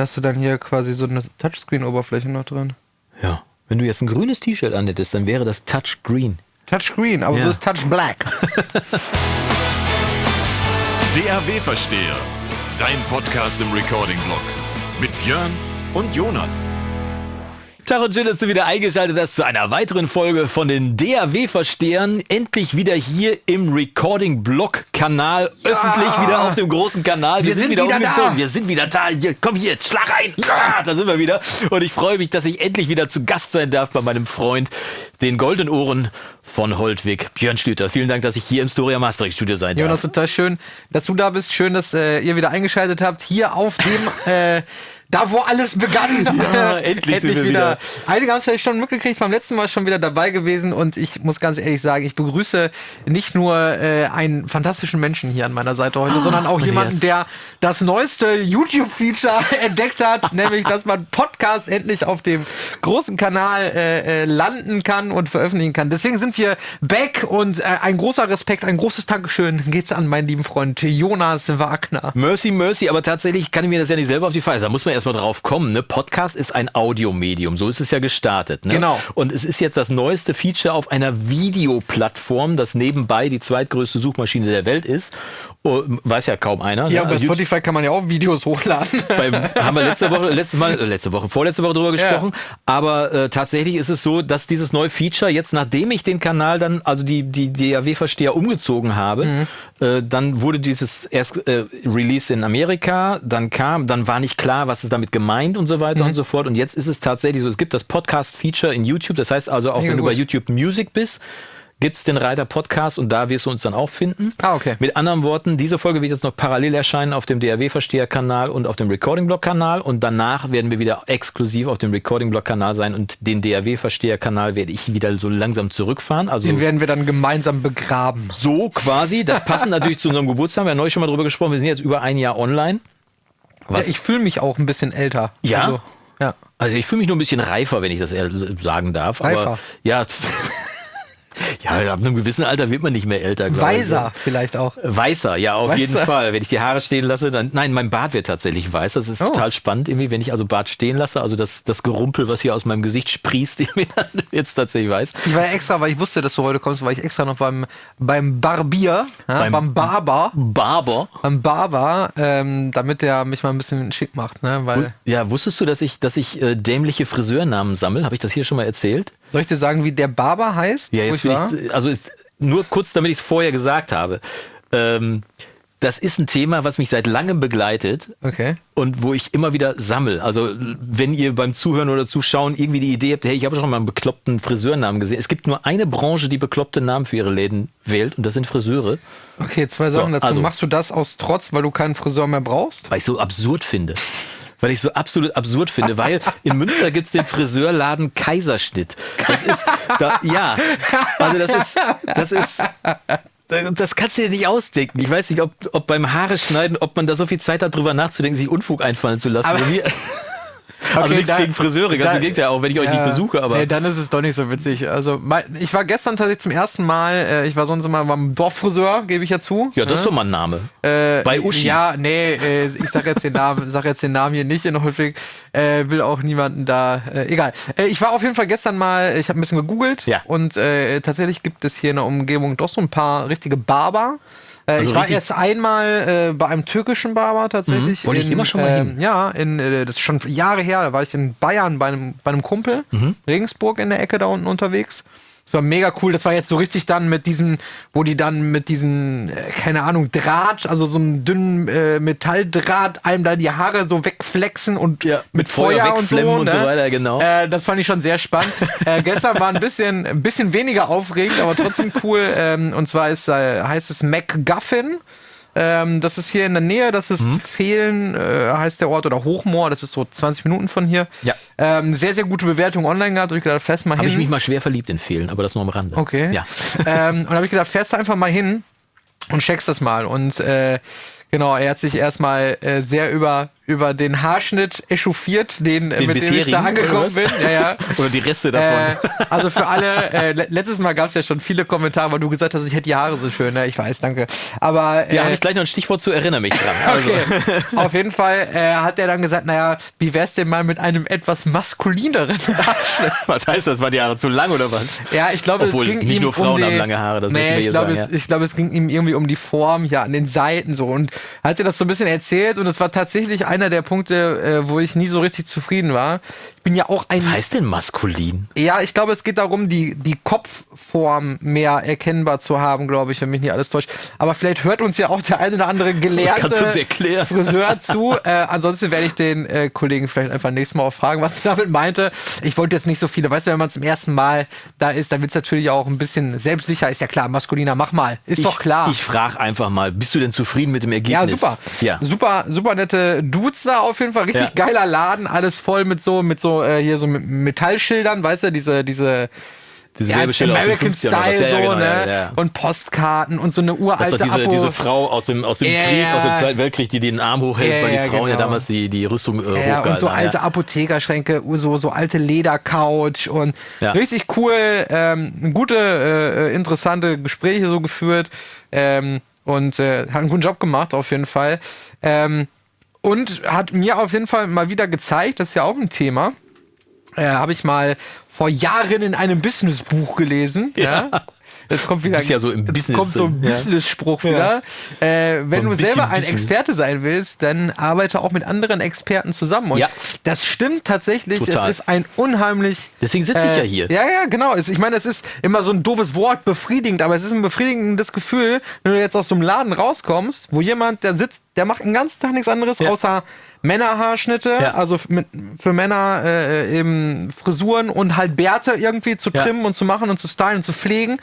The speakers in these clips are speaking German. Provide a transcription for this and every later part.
Da hast du dann hier quasi so eine Touchscreen-Oberfläche noch drin. Ja. Wenn du jetzt ein grünes T-Shirt anhättest, dann wäre das Touchgreen. Touchscreen, aber Ja. so ist Touch Black. DAW-Versteher. Dein Podcast im Recording-Blog. Mit Björn und Jonas. Tag und schön, dass du wieder eingeschaltet hast zu einer weiteren Folge von den DAW-Verstehern. Endlich wieder hier im Recording-Blog-Kanal. Öffentlich wieder auf dem großen Kanal. Wir sind wieder da. umgezogen. Wir sind wieder da. Hier, komm hier, schlag ein. Ja, da sind wir wieder. Und ich freue mich, dass ich endlich wieder zu Gast sein darf bei meinem Freund, den goldenen Ohren von Holtwig, Björn Schlüter. Vielen Dank, dass ich hier im Storia Mastering Studio sein darf. Jonas, total schön, dass du da bist. Schön, dass äh, ihr wieder eingeschaltet habt. Hier auf dem, äh, da wo alles begann. Ja, endlich sind wir wieder. Einige haben es vielleicht schon mitgekriegt, beim letzten Mal schon wieder dabei gewesen. Und ich muss ganz ehrlich sagen, ich begrüße nicht nur äh, einen fantastischen Menschen hier an meiner Seite heute, sondern auch jemanden, Herz. der das neueste YouTube-Feature entdeckt hat, nämlich, dass man Podcast endlich auf dem großen Kanal äh, äh, landen kann und veröffentlichen kann. Deswegen sind wir back und äh, ein großer Respekt, ein großes Dankeschön geht an meinen lieben Freund Jonas Wagner. Mercy, mercy, aber tatsächlich kann ich mir das ja nicht selber auf die Feier. Da muss man erstmal drauf kommen. Ne? Podcast ist ein Audiomedium, so ist es ja gestartet. Ne? Genau. Und es ist jetzt das neueste Feature auf einer Videoplattform, das nebenbei die zweitgrößte Suchmaschine der Welt ist. Oh, weiß ja kaum einer. Ja, ne? bei Also Spotify kann man ja auch Videos hochladen. beim, haben wir letzte Woche, letztes Mal, äh, letzte Woche, vorletzte Woche drüber gesprochen. Aber äh, tatsächlich ist es so, dass dieses neue Feature jetzt, nachdem ich den Kanal dann, also die die DAW-Versteher umgezogen habe, Mhm. Äh, dann wurde dieses erst äh, released in Amerika, dann kam, dann war nicht klar, was ist damit gemeint und so weiter Mhm. und so fort. Und jetzt ist es tatsächlich so, es gibt das Podcast-Feature in YouTube. Das heißt also, auch Mega wenn du gut. bei YouTube Music bist, gibt's den Reiter Podcast und da wirst du uns dann auch finden. Ah, okay. Mit anderen Worten, diese Folge wird jetzt noch parallel erscheinen auf dem DAW-Versteher-Kanal und auf dem Recording-Blog-Kanal und danach werden wir wieder exklusiv auf dem Recording-Blog-Kanal sein und den DAW-Versteher-Kanal werde ich wieder so langsam zurückfahren. Also Den werden wir dann gemeinsam begraben. so quasi. Das passt natürlich zu unserem Geburtstag. Wir haben neulich schon mal drüber gesprochen. Wir sind jetzt über ein Jahr online. Was? Ja, ich fühle mich auch ein bisschen älter. Ja? Also, ja. Also ich fühle mich nur ein bisschen reifer, wenn ich das sagen darf. Reifer? Aber ja, ja, ab einem gewissen Alter wird man nicht mehr älter. ich. Weiser vielleicht auch. Weißer, ja, auf Weißer. jeden Fall. Wenn ich die Haare stehen lasse, dann, nein, mein Bart wird tatsächlich weiß. Das ist Oh. total spannend irgendwie, wenn ich also Bart stehen lasse, also das, das Gerumpel, was hier aus meinem Gesicht sprießt, irgendwie, dann wird's tatsächlich weiß. Ich war ja extra, weil ich wusste, dass du heute kommst, war ich extra noch beim, beim Barbier, ja, beim, Beim- Barber, Barber. beim Barber, ähm, damit der mich mal ein bisschen schick macht, ne? Weil, Ja, wusstest du, dass ich, dass ich äh, dämliche Friseurnamen sammle? Habe ich das hier schon mal erzählt? Soll ich dir sagen, wie der Barber heißt? Ja, jetzt bin war? ich, also ist, nur kurz, damit ich es vorher gesagt habe. Ähm, das ist ein Thema, was mich seit langem begleitet Okay. und wo ich immer wieder sammel. Also wenn ihr beim Zuhören oder Zuschauen irgendwie die Idee habt, hey, ich habe schon mal einen bekloppten Friseurnamen gesehen. Es gibt nur eine Branche, die bekloppte Namen für ihre Läden wählt und das sind Friseure, Okay, zwei Sachen So, dazu. also- Machst du das aus Trotz, weil du keinen Friseur mehr brauchst? weil ich so absurd finde. Weil ich so absolut absurd finde, weil in Münster gibt's den Friseurladen Kaiserschnitt. Das ist, da, ja, also das ist, das ist, das kannst du dir nicht ausdenken. Ich weiß nicht, ob, ob beim Haare schneiden, ob man da so viel Zeit hat, drüber nachzudenken, sich Unfug einfallen zu lassen. Also Okay, nichts da- gegen Friseure, ganz da- im Gegenteil, auch wenn ich euch nicht besuche, aber Nee, dann ist es doch nicht so witzig. Also, mein, ich war gestern tatsächlich zum ersten Mal, äh, ich war sonst immer beim Dorffriseur, gebe ich ja zu. ja, das ist doch mal ein Name. Äh, Bei Uschi. Ja, nee, äh, ich sag jetzt den Namen, sag jetzt den Namen hier nicht in Holfig, äh, will auch niemanden da, äh, egal. Äh, ich war auf jeden Fall gestern mal, ich habe ein bisschen gegoogelt Ja. und äh, tatsächlich gibt es hier in der Umgebung doch so ein paar richtige Barber. Äh, Also ich war erst einmal äh, bei einem türkischen Barber tatsächlich. Mhm, wollte ich immer schon mal ähm, hin. Ja, in, äh, das ist schon Jahre her, da war ich in Bayern bei einem, bei einem Kumpel, Mhm. Regensburg in der Ecke da unten unterwegs. Das war mega cool. Das war jetzt so richtig dann mit diesen, wo die dann mit diesen, äh, keine Ahnung, Draht, also so einem dünnen äh, Metalldraht, einem da die Haare so wegflexen und Ja, mit mit Feuer Feuer, und so. und ne? so weiter, genau. Äh, das fand ich schon sehr spannend. äh, gestern war ein bisschen, ein bisschen weniger aufregend, aber trotzdem cool. Ähm, und zwar ist, äh, heißt es MacGuffin. Ähm, das ist hier in der Nähe, das ist Mhm. Fehlen, äh, heißt der Ort, oder Hochmoor, das ist so 20 Minuten von hier. Ja. Ähm, sehr, sehr gute Bewertung online gehabt. Hab ich gedacht, fährst mal Habe hin. ich mich mal schwer verliebt in Fehlen, aber das nur am Rande. Okay. Ja. ähm, und habe ich gedacht, fährst du einfach mal hin und checkst das mal. Und äh, genau, er hat sich erstmal äh, sehr über über den Haarschnitt echauffiert, den, den mit dem ich da angekommen bin. Ja, ja. Oder die Reste davon. Äh, also für alle, äh, letztes Mal gab es ja schon viele Kommentare, weil du gesagt hast, ich hätte die Haare so schön. Ne? Ich weiß, danke. Aber äh, ja, habe ich gleich noch ein Stichwort zu, erinnere mich dran. Also. Okay. Auf jeden Fall äh, hat er dann gesagt, naja, wie wär's denn mal mit einem etwas maskulineren Haarschnitt? was heißt das? War die Haare zu lang oder was? Ja, ich glaube, es ging nicht ihm nur Frauen um die, haben lange Haare. Das nee, ich glaube, es, ich glaube, es ging ihm irgendwie um die Form hier an den Seiten so und hat er das so ein bisschen erzählt und es war tatsächlich einer der Punkte, äh, wo ich nie so richtig zufrieden war. Ich bin ja auch ein. Was heißt denn maskulin? Ja, ich glaube, es geht darum, die, die Kopfform mehr erkennbar zu haben, glaube ich, wenn mich nicht alles täuscht. Aber vielleicht hört uns ja auch der eine oder andere gelernte Friseur zu. Äh, ansonsten werde ich den äh, Kollegen vielleicht einfach nächstes Mal auch fragen, was er damit meinte. Ich wollte jetzt nicht so viele, weißt du, wenn man zum ersten Mal da ist, dann wird es natürlich auch ein bisschen selbstsicher. Ist ja klar, maskuliner, mach mal. Ist ich, doch klar. Ich frage einfach mal, bist du denn zufrieden mit dem Ergebnis? Ja, super. Ja. Super, super nette Dudes da auf jeden Fall. Richtig ja. geiler Laden, alles voll mit so, mit so, äh, hier so mit Metallschildern, weißt du, diese, diese, diese ja, American Style ja, so, genau, ne? Ja, und Postkarten und so eine uralte das ist diese, diese Frau aus dem, aus dem Krieg, aus dem Zweiten Weltkrieg, die den Arm hochhält, weil die Frauen genau. ja damals die, die Rüstung äh, ja, Und so alte Apothekerschränke, so, so alte Ledercouch und richtig cool, ähm, gute, äh, interessante Gespräche so geführt ähm, und äh, hat einen guten Job gemacht auf jeden Fall. Ähm, und hat mir auf jeden Fall mal wieder gezeigt, das ist ja auch ein Thema, äh, habe ich mal vor Jahren in einem Businessbuch gelesen. Ja. ja. Es kommt wieder, ja so im Business kommt so ein Business-Spruch ja. wieder. Äh, wenn du selber ein Business. Experte sein willst, dann arbeite auch mit anderen Experten zusammen. Und ja. das stimmt tatsächlich. Total. Es ist ein unheimlich. Deswegen sitze ich äh, ja hier. Ja, ja, genau. Ich meine, es ist immer so ein doofes Wort, befriedigend, aber es ist ein befriedigendes Gefühl, wenn du jetzt aus so einem Laden rauskommst, wo jemand, der sitzt, der macht den ganzen Tag nichts anderes, ja. außer Männerhaarschnitte, ja. also mit, für Männer äh, eben Frisuren und halt Bärte irgendwie zu trimmen und zu machen und zu stylen und zu pflegen.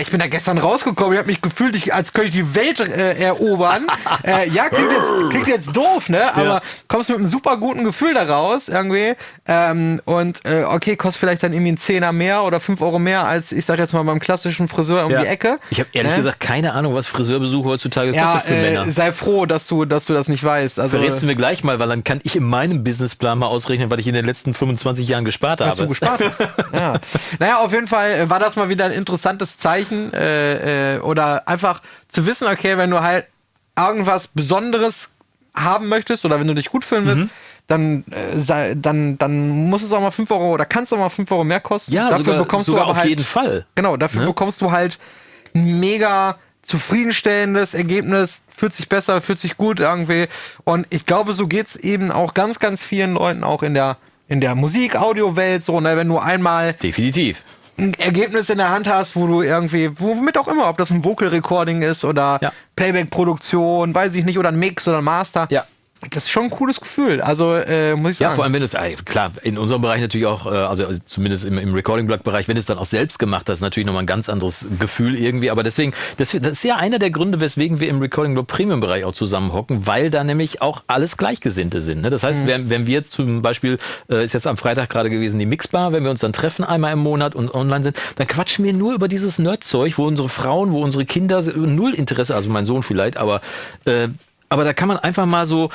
Ich bin da gestern rausgekommen, ich habe mich gefühlt, ich, als könnte ich die Welt äh, erobern. äh, ja, klingt jetzt, klingt jetzt doof, ne? Aber ja. kommst mit einem super guten Gefühl da raus, irgendwie. Ähm, und äh, okay, kostet vielleicht dann irgendwie ein Zehner mehr oder fünf Euro mehr als, ich sag jetzt mal, beim klassischen Friseur um ja. die Ecke. Ich habe ehrlich ne? gesagt keine Ahnung, was Friseurbesuch heutzutage ja, kostet für äh, Männer. Sei froh, dass du, dass du das nicht weißt. Also, Verrätst mir gleich mal, weil dann kann ich in meinem Businessplan mal ausrechnen, was ich in den letzten 25 Jahren gespart was habe. du gespart hast. ja. Naja, auf jeden Fall war das mal wieder ein interessantes Zeichen. Äh, äh, oder einfach zu wissen, okay, wenn du halt irgendwas Besonderes haben möchtest oder wenn du dich gut fühlen willst, mhm. dann, äh, dann, dann muss es auch mal 5 Euro oder kannst auch mal 5 Euro mehr kosten. Ja, dafür sogar, bekommst sogar du aber auf halt, jeden Fall. Genau, dafür ne? bekommst du halt ein mega zufriedenstellendes Ergebnis, fühlt sich besser, fühlt sich gut irgendwie. Und ich glaube, so geht es eben auch ganz, ganz vielen Leuten auch in der, in der Musik-Audio-Welt so, ne, wenn du einmal. Definitiv Ergebnis in der Hand hast, wo du irgendwie, womit auch immer, ob das ein Vocal Recording ist oder ja. Playback-Produktion, weiß ich nicht, oder ein Mix oder ein Master. Ja das ist schon ein cooles Gefühl. Also äh, muss ich sagen. Ja, vor allem wenn es klar in unserem Bereich natürlich auch, äh, also zumindest im, im Recording-Blog-Bereich, wenn es dann auch selbst gemacht hast, natürlich nochmal ein ganz anderes Gefühl irgendwie. Aber deswegen, das, das ist ja einer der Gründe, weswegen wir im Recording-Blog Premium-Bereich auch zusammenhocken, weil da nämlich auch alles Gleichgesinnte sind. Ne? Das heißt, mhm. wenn, wenn wir zum Beispiel äh, ist jetzt am Freitag gerade gewesen die Mixbar, wenn wir uns dann treffen einmal im Monat und online sind, dann quatschen wir nur über dieses Nerdzeug, wo unsere Frauen, wo unsere Kinder null Interesse, also mein Sohn vielleicht, aber äh, aber da kann man einfach mal so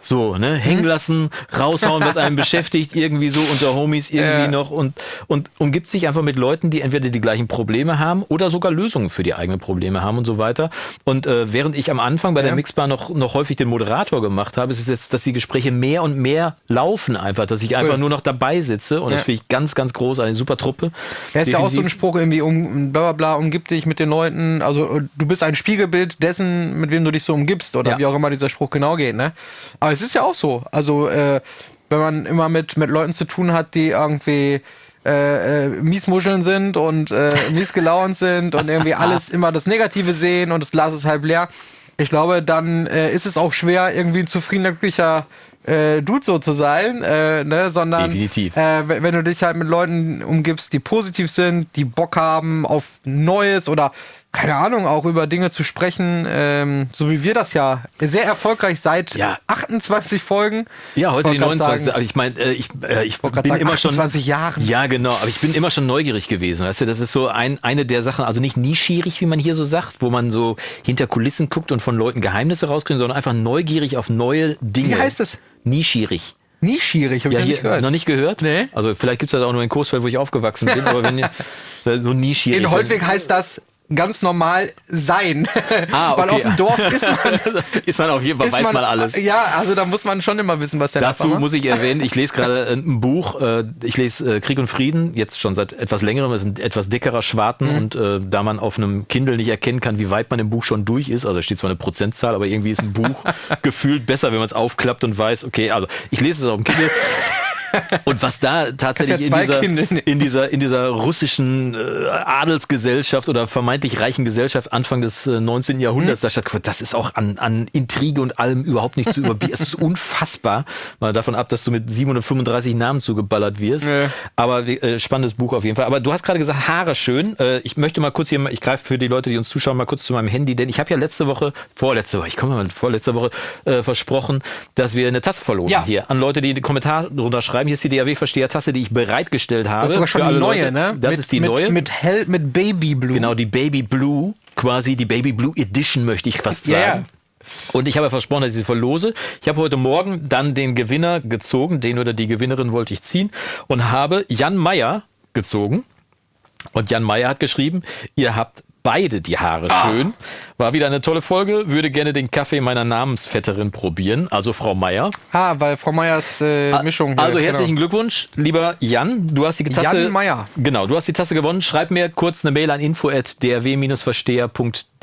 so, ne, hängen mhm. lassen, raushauen, was einen beschäftigt, irgendwie so unter Homies irgendwie ja. noch und, und umgibt sich einfach mit Leuten, die entweder die gleichen Probleme haben oder sogar Lösungen für die eigenen Probleme haben und so weiter. Und äh, während ich am Anfang bei ja. der Mixbar noch, noch häufig den Moderator gemacht habe, ist es jetzt, dass die Gespräche mehr und mehr laufen einfach, dass ich einfach cool. nur noch dabei sitze und ja. das finde ich ganz, ganz groß, eine super Truppe. Ja, ist ja auch so ein Spruch irgendwie, um, bla bla bla, umgib dich mit den Leuten, also du bist ein Spiegelbild dessen, mit wem du dich so umgibst oder wie auch immer dieser Spruch genau geht, ne? Aber es ist ja auch so. Also, äh, wenn man immer mit, mit Leuten zu tun hat, die irgendwie äh, äh, Miesmuscheln sind und äh, mies gelaunt sind und irgendwie alles immer das Negative sehen und das Glas ist halb leer. Ich glaube, dann äh, ist es auch schwer, irgendwie ein zufriedener, glücklicher äh, Dude so zu sein, äh, ne? sondern. Äh, wenn du dich halt mit Leuten umgibst, die positiv sind, die Bock haben auf Neues oder keine Ahnung, auch über Dinge zu sprechen, ähm, so wie wir das ja sehr erfolgreich seit Ja. 28 Folgen. Ja, heute die Wollte grad 29. sagen, Aber ich meine, äh, ich, äh, ich bin sagen, immer schon. 28 Jahren. Ja, genau. Aber ich bin immer schon neugierig gewesen. Weißt du, das ist so ein, eine der Sachen, also nicht nischierig, wie man hier so sagt, wo man so hinter Kulissen guckt und von Leuten Geheimnisse rauskriegt, sondern einfach neugierig auf neue Dinge. Wie heißt es? Nischierig. Nie schierig, hab ich Ja, nicht gehört. noch nicht gehört? Nee. Also vielleicht gibt es das auch nur in Coesfeld, wo ich aufgewachsen bin, aber wenn ihr so nischierig. In Holtweg heißt das ganz normal sein. Ah, Weil okay. auf dem Dorf ist man, ist man auf jeden Fall, weiß man, alles. Ja, also da muss man schon immer wissen, was der Dazu muss ich erwähnen, ich lese gerade ein Buch, äh, ich lese äh, Krieg und Frieden, jetzt schon seit etwas längerem, es ist ein etwas dickerer Schwarten Mhm. und äh, da man auf einem Kindle nicht erkennen kann, wie weit man im Buch schon durch ist, also da steht zwar eine Prozentzahl, aber irgendwie ist ein Buch gefühlt besser, wenn man es aufklappt und weiß, okay, also ich lese es auf dem Kindle. Und was da tatsächlich ja in, dieser, in dieser in dieser russischen äh, Adelsgesellschaft oder vermeintlich reichen Gesellschaft Anfang des äh, 19. Jahrhunderts da stattgefunden, das ist auch an, an Intrige und allem überhaupt nicht zu überbieten. es ist unfassbar, mal davon ab, dass du mit 735 Namen zugeballert wirst. Nee. Aber äh, spannendes Buch auf jeden Fall. Aber du hast gerade gesagt, Haare schön. Äh, ich möchte mal kurz hier, mal- ich greife für die Leute, die uns zuschauen, mal kurz zu meinem Handy, denn ich habe ja letzte Woche, vorletzte Woche, ich komme mal vorletzte Woche, äh, versprochen, dass wir eine Tasse verlosen Ja. hier an Leute, die in die Kommentare drunter schreiben. Hier ist die DAW-Versteher-Tasse, die ich bereitgestellt habe. Das ist sogar schon alle neue, Leute. ne? Das mit, ist die mit, neue. Mit hell, mit Baby Blue. Genau, die Baby Blue, quasi die Baby Blue Edition, möchte ich fast sagen. Und ich habe versprochen, dass ich sie verlose. Ich habe heute Morgen dann den Gewinner gezogen, den oder die Gewinnerin wollte ich ziehen und habe Jan Meyer gezogen. Und Jan Meyer hat geschrieben, ihr habt beide die Haare Ah. schön. War wieder eine tolle Folge. Würde gerne den Kaffee meiner Namensvetterin probieren, also Frau Meyer. Ah, weil Frau Meyers äh, Mischung. hier, Also herzlichen genau. Glückwunsch, lieber Jan. Du hast die Tasse. Jan Meyer. Genau, du hast die Tasse gewonnen. Schreib mir kurz eine Mail an info@drw-versteher.de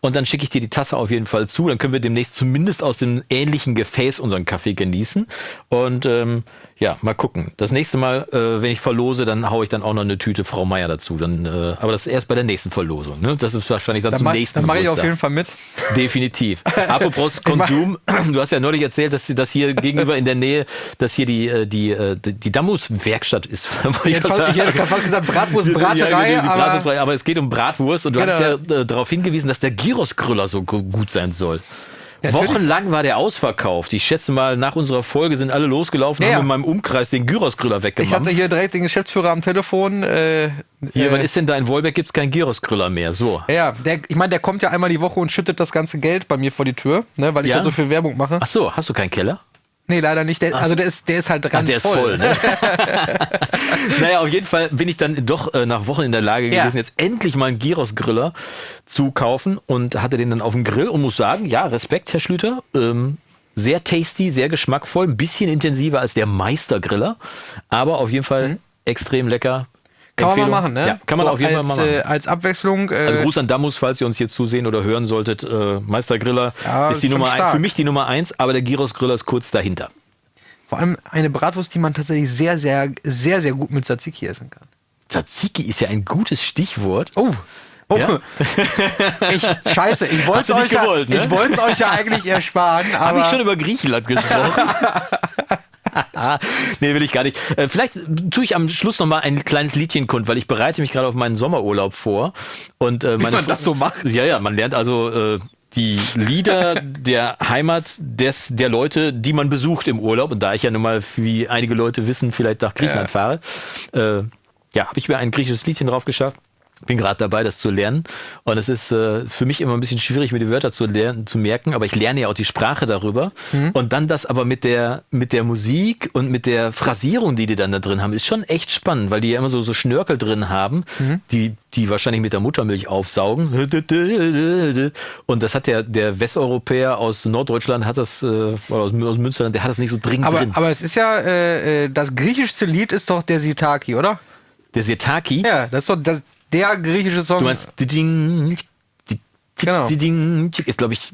und dann schicke ich dir die Tasse auf jeden Fall zu. Dann können wir demnächst zumindest aus dem ähnlichen Gefäß unseren Kaffee genießen. Und ähm, ja, mal gucken. Das nächste Mal, äh, wenn ich verlose, dann haue ich dann auch noch eine Tüte Frau Meier dazu. Dann, äh, aber das ist erst bei der nächsten Verlosung. Ne? Das ist wahrscheinlich dann, Dann, zum mach, nächsten dann mache ich auf jeden Fall mit. Definitiv. Apropos Konsum, du hast ja neulich erzählt, dass, dass hier gegenüber in der Nähe, dass hier die, äh, die, äh, die die Dammus-Werkstatt ist. Ich hätte fast, ich hätte gerade fast gesagt Bratwurst-Braterei, ja, die, die aber Bratwurst, aber es geht um Bratwurst und du Genau. hast ja äh, darauf hingewiesen, dass der Gyros-Grüller so gu- gut sein soll. Natürlich. Wochenlang war der ausverkauft. Ich schätze mal, nach unserer Folge sind alle losgelaufen und Ja, haben in meinem Umkreis den Gyros-Grüller ich weggemacht. hatte hier direkt den Geschäftsführer am Telefon. Äh, Hier, äh, was ist denn da in Wolberg? Gibt es keinen Gyros-Grüller mehr. So. ja, der, ich meine, der kommt ja einmal die Woche und schüttet das ganze Geld bei mir vor die Tür, ne, weil ich Ja? ja so viel Werbung mache. Ach so, hast du keinen Keller? Nee, leider nicht. Der, also der ist, der ist halt Ach, ran der ist voll. ne? naja, auf jeden Fall bin ich dann doch äh, nach Wochen in der Lage Ja. gewesen, jetzt endlich mal einen Gyros-Griller zu kaufen und hatte den dann auf dem Grill und muss sagen, ja, Respekt, Herr Schlüter. Ähm, sehr tasty, sehr geschmackvoll, ein bisschen intensiver als der Meistergriller, aber auf jeden Fall extrem lecker. Kann man mal machen, ne? Ja, kann man So auf jeden als, Fall mal machen. Äh, als Abwechslung. Äh, Also Gruß an Damus, falls ihr uns hier zusehen oder hören solltet. Äh, Meistergriller Ja, ist die Nummer ein, stark. für mich die Nummer eins, aber der Gyros-Griller ist kurz dahinter. vor allem eine Bratwurst, die man tatsächlich sehr, sehr, sehr, sehr gut mit Tzatziki essen kann. Tzatziki ist ja ein gutes Stichwort. Oh. Oh. Ja? Ich, scheiße, ich wollte es euch, gewollt, ja, ne? ich euch ja eigentlich ersparen, Habe ich schon über Griechenland gesprochen? nee, will ich gar nicht. Äh, vielleicht tue ich am Schluss noch mal ein kleines Liedchen kund, weil ich bereite mich gerade auf meinen Sommerurlaub vor. Und, äh, meine man das so macht? Ja, ja, man lernt also äh, die Lieder der Heimat des, der Leute, die man besucht im Urlaub. Und da ich ja nun mal, wie einige Leute wissen, vielleicht nach Griechenland fahre, äh, ja, habe ich mir ein griechisches Liedchen drauf geschafft. Bin gerade dabei, das zu lernen. Und es ist äh, für mich immer ein bisschen schwierig, mir die Wörter zu lernen, zu merken, aber ich lerne ja auch die Sprache darüber. Und dann das aber mit der, mit der Musik und mit der Phrasierung, die die dann da drin haben, ist schon echt spannend, weil die ja immer so, so Schnörkel drin haben, die, die wahrscheinlich mit der Muttermilch aufsaugen. Und das hat der, der Westeuropäer aus Norddeutschland, hat das, äh, oder aus, Münsterland, der hat das nicht so dringend aber, drin. aber es ist ja, äh, äh, das griechischste Lied ist doch der Sitaki, oder? der Sirtaki, Ja, das ist doch das, der griechische Song. du meinst, Ding, Genau. Ding, ist, glaube ich,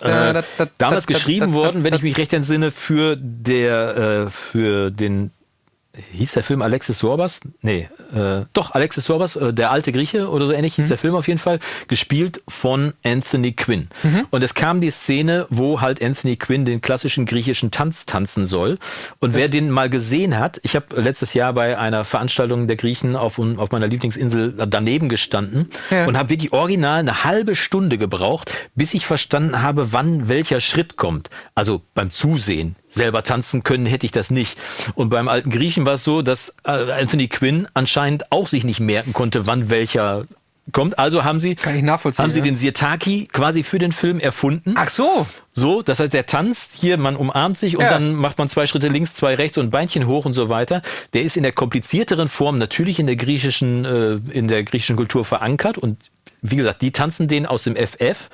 äh, da, da, damals da, geschrieben worden, wenn ich mich recht entsinne, für der, äh, für den hieß der Film Alexis Sorbas? Nee, äh, doch, Alexis Sorbas, äh, der alte Grieche oder so ähnlich hieß der Film auf jeden Fall, gespielt von Anthony Quinn. Und es kam die Szene, wo halt Anthony Quinn den klassischen griechischen Tanz tanzen soll. Und wer den mal gesehen hat, ich habe letztes Jahr bei einer Veranstaltung der Griechen auf, auf meiner Lieblingsinsel daneben gestanden Ja. und habe wirklich original eine halbe Stunde gebraucht, bis ich verstanden habe, wann welcher Schritt kommt. Also beim Zusehen. Selber tanzen können hätte ich das nicht. Und beim alten Griechen war es so, dass äh, Anthony Quinn anscheinend auch sich nicht merken konnte, wann welcher kommt. Also haben sie, haben sie ja. den Sirtaki quasi für den Film erfunden. Ach so. So, das heißt, der tanzt hier, man umarmt sich und Ja. dann macht man zwei Schritte links, zwei rechts und Beinchen hoch und so weiter. Der ist in der komplizierteren Form natürlich in der griechischen, äh, in der griechischen Kultur verankert und wie gesagt, die tanzen den aus dem FF.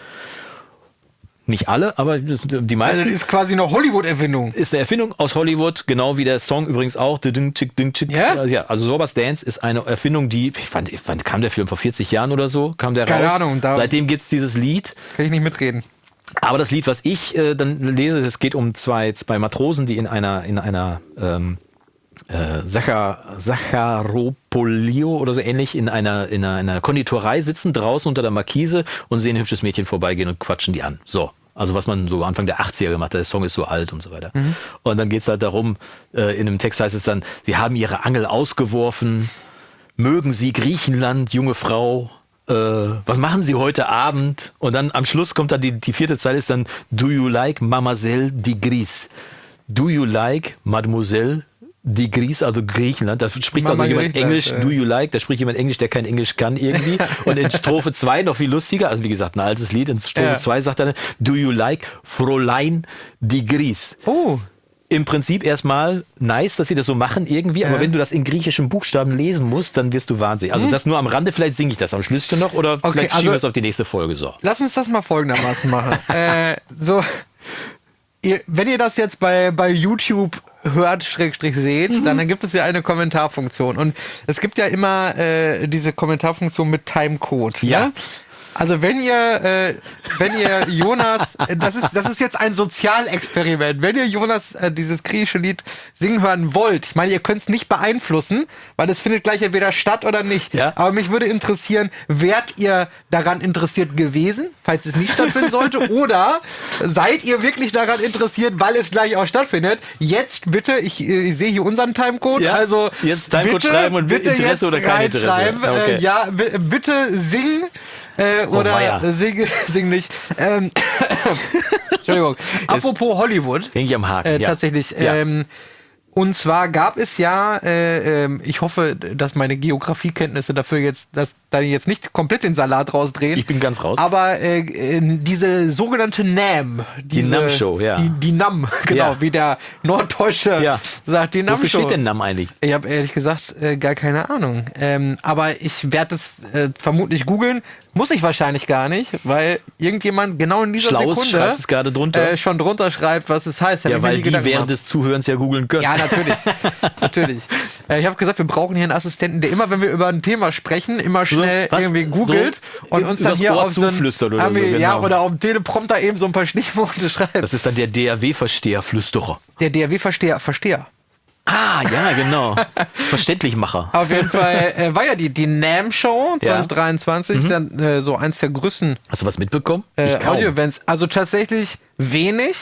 Nicht alle, aber das, die Also meisten. das ist quasi eine Hollywood-Erfindung. ist eine Erfindung aus Hollywood, genau wie der Song übrigens auch. Ja? ja, also Sorbas Dance ist eine Erfindung, die, ich fand, fand, kam der Film vor 40 Jahren oder so, kam der Keine raus. Ahnung, da- Seitdem gibt's dieses Lied. Kann ich nicht mitreden. Aber das Lied, was ich äh, dann lese, es geht um zwei, zwei Matrosen, die in einer, in einer ähm, äh, Sacha, Sacharopolio oder so ähnlich in einer, in, einer, in einer Konditorei sitzen, draußen unter der Markise und sehen ein hübsches Mädchen vorbeigehen und quatschen die an. So. Also was man so Anfang der 80er gemacht hat, der Song ist so alt und so weiter. Und dann geht's halt darum, äh, in dem Text heißt es dann, sie haben ihre Angel ausgeworfen, mögen Sie Griechenland, junge Frau, äh, was machen Sie heute Abend? Und dann am Schluss kommt dann die, die vierte Zeile ist dann, do you like Mademoiselle Digris? Do you like Mademoiselle Digris, also Griechenland? Da spricht Mama also jemand Griechenland, Englisch, ja. do you like? Da spricht jemand Englisch, der kein Englisch kann irgendwie. Und in Strophe 2 noch viel lustiger, also wie gesagt, ein altes Lied, in Strophe Ja. 2 sagt er, do you like Fräulein Digris? Oh. im Prinzip erstmal nice, dass sie das so machen irgendwie, aber wenn du das in griechischen Buchstaben lesen musst, dann wirst du wahnsinnig. Also das nur am Rande, vielleicht singe ich das am Schlüssel noch oder Okay, vielleicht also- schieben wir es auf die nächste Folge so. Lass uns das mal folgendermaßen machen. äh, so, ihr, wenn ihr das jetzt bei, bei YouTube hört, Schrägstrich seht, dann, dann gibt es ja eine Kommentarfunktion. Und es gibt ja immer äh, diese Kommentarfunktion mit Timecode. Ja. Ne? Also wenn ihr, äh, wenn ihr Jonas, das ist, das ist jetzt ein Sozialexperiment. Wenn ihr Jonas äh, dieses griechische Lied singen hören wollt, ich meine, ihr könnt es nicht beeinflussen, weil es findet gleich entweder statt oder nicht. Ja. Aber mich würde interessieren, wärt ihr daran interessiert gewesen, falls es nicht stattfinden sollte, oder seid ihr wirklich daran interessiert, weil es gleich auch stattfindet? Jetzt bitte, ich, äh, ich sehe hier unseren Timecode, Ja, also jetzt Timecode bitte, schreiben und bitte Interesse jetzt oder kein Interesse. Okay. Äh, ja, bitte sing äh, oder weia. sing, sing nicht. Ähm, Entschuldigung. Apropos Hollywood. Häng ich am Haken. Äh. Tatsächlich. Ja. Ähm, und zwar gab es ja, äh, ähm, ich hoffe, dass meine Geografiekenntnisse dafür jetzt, dass da jetzt nicht komplett den Salat rausdrehen. Ich bin ganz raus. Aber äh, diese sogenannte NAM, diese, NAM-Show, ja. Die, die NAM, genau, Ja. wie der Norddeutsche Ja. sagt, die NAM-Show. Wofür steht denn NAM eigentlich? Ich habe ehrlich gesagt äh, gar keine Ahnung. Ähm, aber ich werde es äh, vermutlich googeln. Muss ich wahrscheinlich gar nicht, weil irgendjemand genau in dieser Schlaus Sekunde schreibt es gerade drunter. Äh, schon drunter schreibt, was es heißt. Hab Ja, weil die Gedanken während gemacht. des Zuhörens ja googeln können. Ja, natürlich. natürlich. Äh, ich habe gesagt, wir brauchen hier einen Assistenten, der immer, wenn wir über ein Thema sprechen, immer schnell was? irgendwie googelt So und uns dann hier Ohr auf so ein, zuflüstert oder Ami- so, Ja, genau. oder auf dem Teleprompter eben so ein paar Stichworte schreibt. Das ist dann der DAW-Versteher-Flüsterer. der DRW-Versteher, Versteher. Ah, ja, genau. Verständlichmacher. Auf jeden Fall äh, war ja die, die NAM-Show Ja. 2023, ist ja äh, so eins der größten Hast du was mitbekommen? äh. Audio-Events. Also tatsächlich wenig.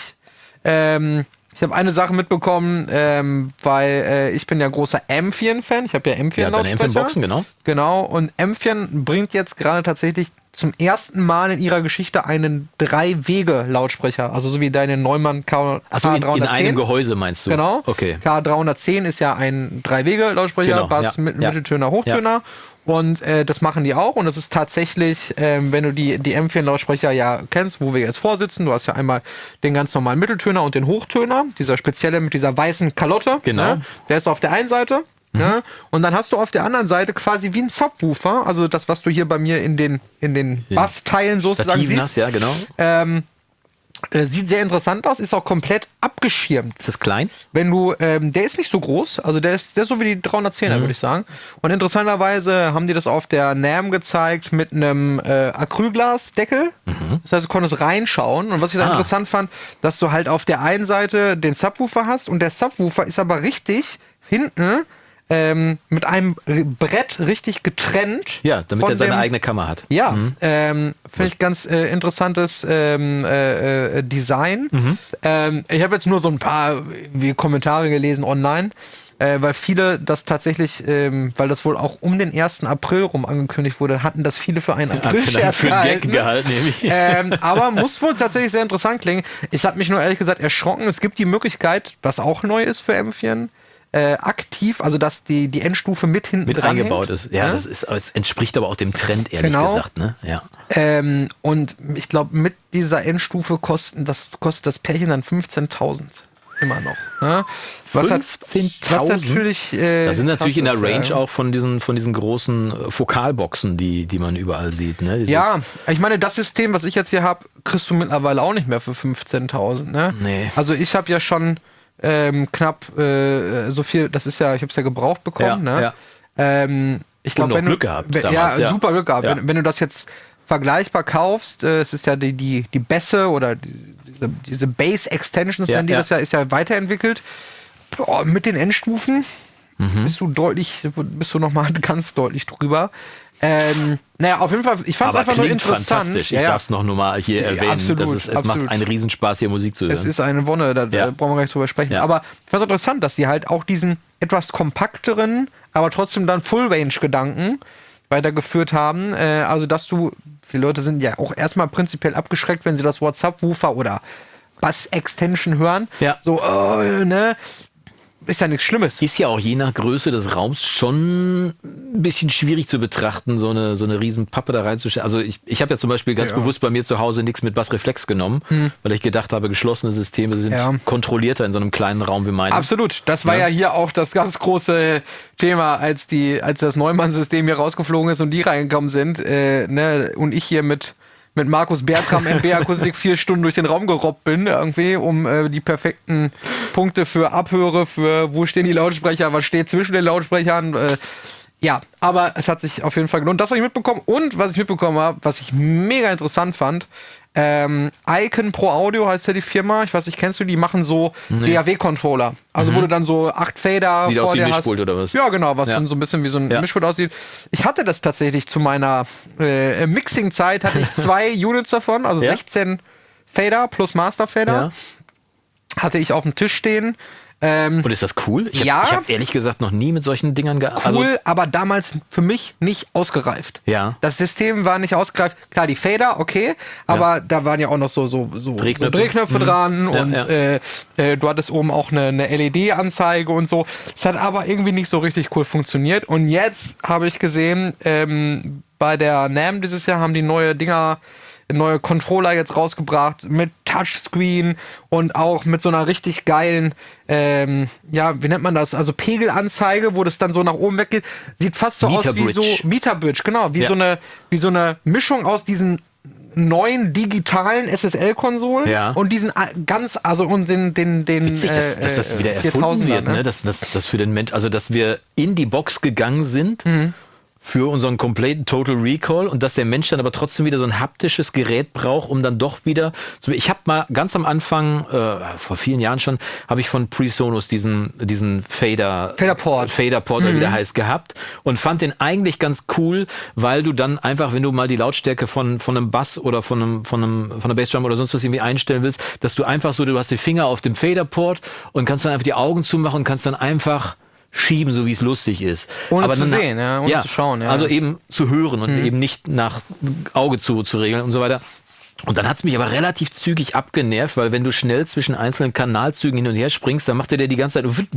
Ähm, ich habe eine Sache mitbekommen, ähm, weil äh, ich bin ja großer M4-Fan. Ich habe ja M4 Ja. M4-Boxen, genau. Genau. Und M4 bringt jetzt gerade tatsächlich zum ersten Mal in ihrer Geschichte einen Drei-Wege-Lautsprecher. Also so wie deine Neumann K in, K310. in einem Gehäuse meinst du? Genau. Okay. K310 ist ja ein Drei-Wege-Lautsprecher, Genau, Bass, ja, mit, ja. Mitteltöner, Hochtöner. Und äh, das machen die auch. Und das ist tatsächlich, ähm, wenn du die, die M4-Lautsprecher ja kennst, wo wir jetzt vorsitzen, du hast ja einmal den ganz normalen Mitteltöner und den Hochtöner, dieser spezielle mit dieser weißen Kalotte. Genau. Ne? Der ist auf der einen Seite. Ne? Und dann hast du auf der anderen Seite quasi wie ein Subwoofer, also das, was du hier bei mir in den, in den Bassteilen sozusagen Stativen siehst. hast, ja, genau. Ähm, Äh, sieht sehr interessant aus, ist auch komplett abgeschirmt. Ist das klein? Wenn du, ähm, der ist nicht so groß, also der ist, der ist so wie die 310er, würde ich sagen. Und interessanterweise haben die das auf der NAM gezeigt mit einem äh, Acrylglasdeckel. Das heißt, du konntest reinschauen. Und was ich da Ah. interessant fand, dass du halt auf der einen Seite den Subwoofer hast und der Subwoofer ist aber richtig hinten ähm, mit einem Brett richtig getrennt. Ja, damit er seine dem- eigene Kammer hat. ja, Mhm. ähm, finde ich ganz äh, interessantes ähm, äh, äh, Design. Mhm. Ähm, ich habe jetzt nur so ein paar Kommentare gelesen online, äh, weil viele das tatsächlich, ähm, weil das wohl auch um den 1. April rum angekündigt wurde, hatten das viele für einen April für einen Gag gehalten, nämlich. ähm, aber muss wohl tatsächlich sehr interessant klingen. Ich habe mich nur ehrlich gesagt erschrocken. Es gibt die Möglichkeit, was auch neu ist für M4, äh, aktiv, also dass die, die Endstufe mit hinten Mit dranhängt. eingebaut ist. Ja, das ist, es entspricht aber auch dem Trend, ehrlich Genau. gesagt. Ne? Ja. Ähm, und ich glaube, mit dieser Endstufe kosten das, kostet das Pärchen dann 15.000. Immer noch. Ne? Was, hat- 15.000? was natürlich. Äh, Da sind natürlich in der Range ja. auch von diesen, von diesen großen äh, Fokalboxen, die, die man überall sieht. Ne? Dieses- Ja, ich meine, das System, was ich jetzt hier habe, kriegst du mittlerweile auch nicht mehr für 15.000. Ne? Nee. Also ich habe ja schon ähm, knapp äh, so viel, das ist ja, ich habe es ja gebraucht bekommen. Ja, ne? ja. Ähm, ich glaube, wenn du, Glück gehabt wenn, damals, ja, ja. super Glück gehabt. Wenn, wenn du das jetzt vergleichbar kaufst, äh, es ist ja die, die, die Bässe oder die, diese, diese Base Extensions, Ja, nennen die ja. das ja, ist ja weiterentwickelt. Boah, mit den Endstufen Mhm. bist du deutlich, bist du nochmal ganz deutlich drüber. Ähm, naja, auf jeden Fall, ich fand es einfach nur interessant. fantastisch. Ich Ja, ja. darf es noch nur mal hier Ja, erwähnen. absolut, das ist, es absolut. macht einen Riesenspaß, hier Musik zu hören. Es ist eine Wonne, da, Ja. brauchen wir gar nicht drüber sprechen. Ja. Aber ich fand es interessant, dass die halt auch diesen etwas kompakteren, aber trotzdem dann Full-Range-Gedanken weitergeführt haben. Äh, also, dass du, viele Leute sind ja auch erstmal prinzipiell abgeschreckt, wenn sie das Wort Subwoofer oder Bass-Extension hören. Ja. So, oh, ne? Ist ja nichts Schlimmes. ist ja auch je nach Größe des Raums schon ein bisschen schwierig zu betrachten, so eine, so eine riesen Pappe da reinzustellen. Also ich, ich habe ja zum Beispiel ganz Ja. Hm. bewusst bei mir zu Hause nichts mit Bassreflex genommen, weil ich gedacht habe, geschlossene Systeme sind Ja. kontrollierter in so einem kleinen Raum wie meinem. Absolut. Das war ja. hier auch das ganz große Thema, als die, als das Neumann-System hier rausgeflogen ist und die reingekommen sind, äh, ne, und ich hier mit mit Markus Bertram MB Akustik vier Stunden durch den Raum gerobbt bin, irgendwie, um äh, die perfekten Punkte für Abhöre, für wo stehen die Lautsprecher, was steht zwischen den Lautsprechern. Äh, ja, aber es hat sich auf jeden Fall gelohnt. Das habe ich mitbekommen. Und was ich mitbekommen habe, was ich mega interessant fand, ähm, Icon Pro Audio heißt ja die Firma. Ich weiß nicht, kennst du die? machen so DAW-Controller. Also wo du dann so acht Fader Mhm. Sieht vor aus wie dir ein hast. Mischpult oder was? Ja, genau, was Ja. dann so ein bisschen wie so ein Ja. Mischpult aussieht. Ich hatte das tatsächlich zu meiner äh, Mixing-Zeit, hatte ich zwei Units davon, also Ja? 16 Fader plus Master Fader. Hatte ich auf dem Tisch stehen. Ähm, Und ist das cool? Ich habe Ja. hab ehrlich gesagt noch nie mit solchen Dingern gearbeitet. cool, Also, aber damals für mich nicht ausgereift. Ja. Das System war nicht ausgereift. Klar, die Fader, okay, aber da waren ja auch noch so, so, so Drehknöpfe. so Drehknöpfe Mhm. dran Ja, und ja. Äh, äh, du hattest oben auch eine, eine LED-Anzeige und so. Es hat aber irgendwie nicht so richtig cool funktioniert. Und jetzt habe ich gesehen, ähm, bei der NAM dieses Jahr haben die neue Dinger neue Controller jetzt rausgebracht mit Touchscreen und auch mit so einer richtig geilen, ähm, ja, wie nennt man das? Also Pegelanzeige, wo das dann so nach oben weggeht. Sieht fast so aus wie so Meterbridge, genau, wie Ja. so eine, wie so eine Mischung aus diesen neuen digitalen SSL-Konsolen Ja. und diesen ganz, also und den, den, den Witzig, dass, äh, dass das wieder erfunden 4000er, wird, ne? Dass, dass, dass für den Mensch, also dass wir in die Box gegangen sind Mhm. Für unseren kompletten Total Recall und dass der Mensch dann aber trotzdem wieder so ein haptisches Gerät braucht, um dann doch wieder zu. Ich habe mal ganz am Anfang, äh, vor vielen Jahren schon, habe ich von PreSonus diesen, diesen Fader Faderport. Faderport, oder wie der heißt, gehabt und fand den eigentlich ganz cool, weil du dann einfach, wenn du mal die Lautstärke von, von einem Bass oder von einem, von einem, von einer Bassdrum oder sonst was irgendwie einstellen willst, dass du einfach so, du hast die Finger auf dem Faderport und kannst dann einfach die Augen zumachen und kannst dann einfach schieben, so wie es lustig ist. Ohne Aber zu nach, sehen, ja, ohne ja, zu schauen. Ja. Also eben zu hören und mhm. eben nicht nach Auge zu, zu regeln und so weiter. Und dann hat's mich aber relativ zügig abgenervt, weil wenn du schnell zwischen einzelnen Kanalzügen hin und her springst, dann macht er dir die ganze Zeit und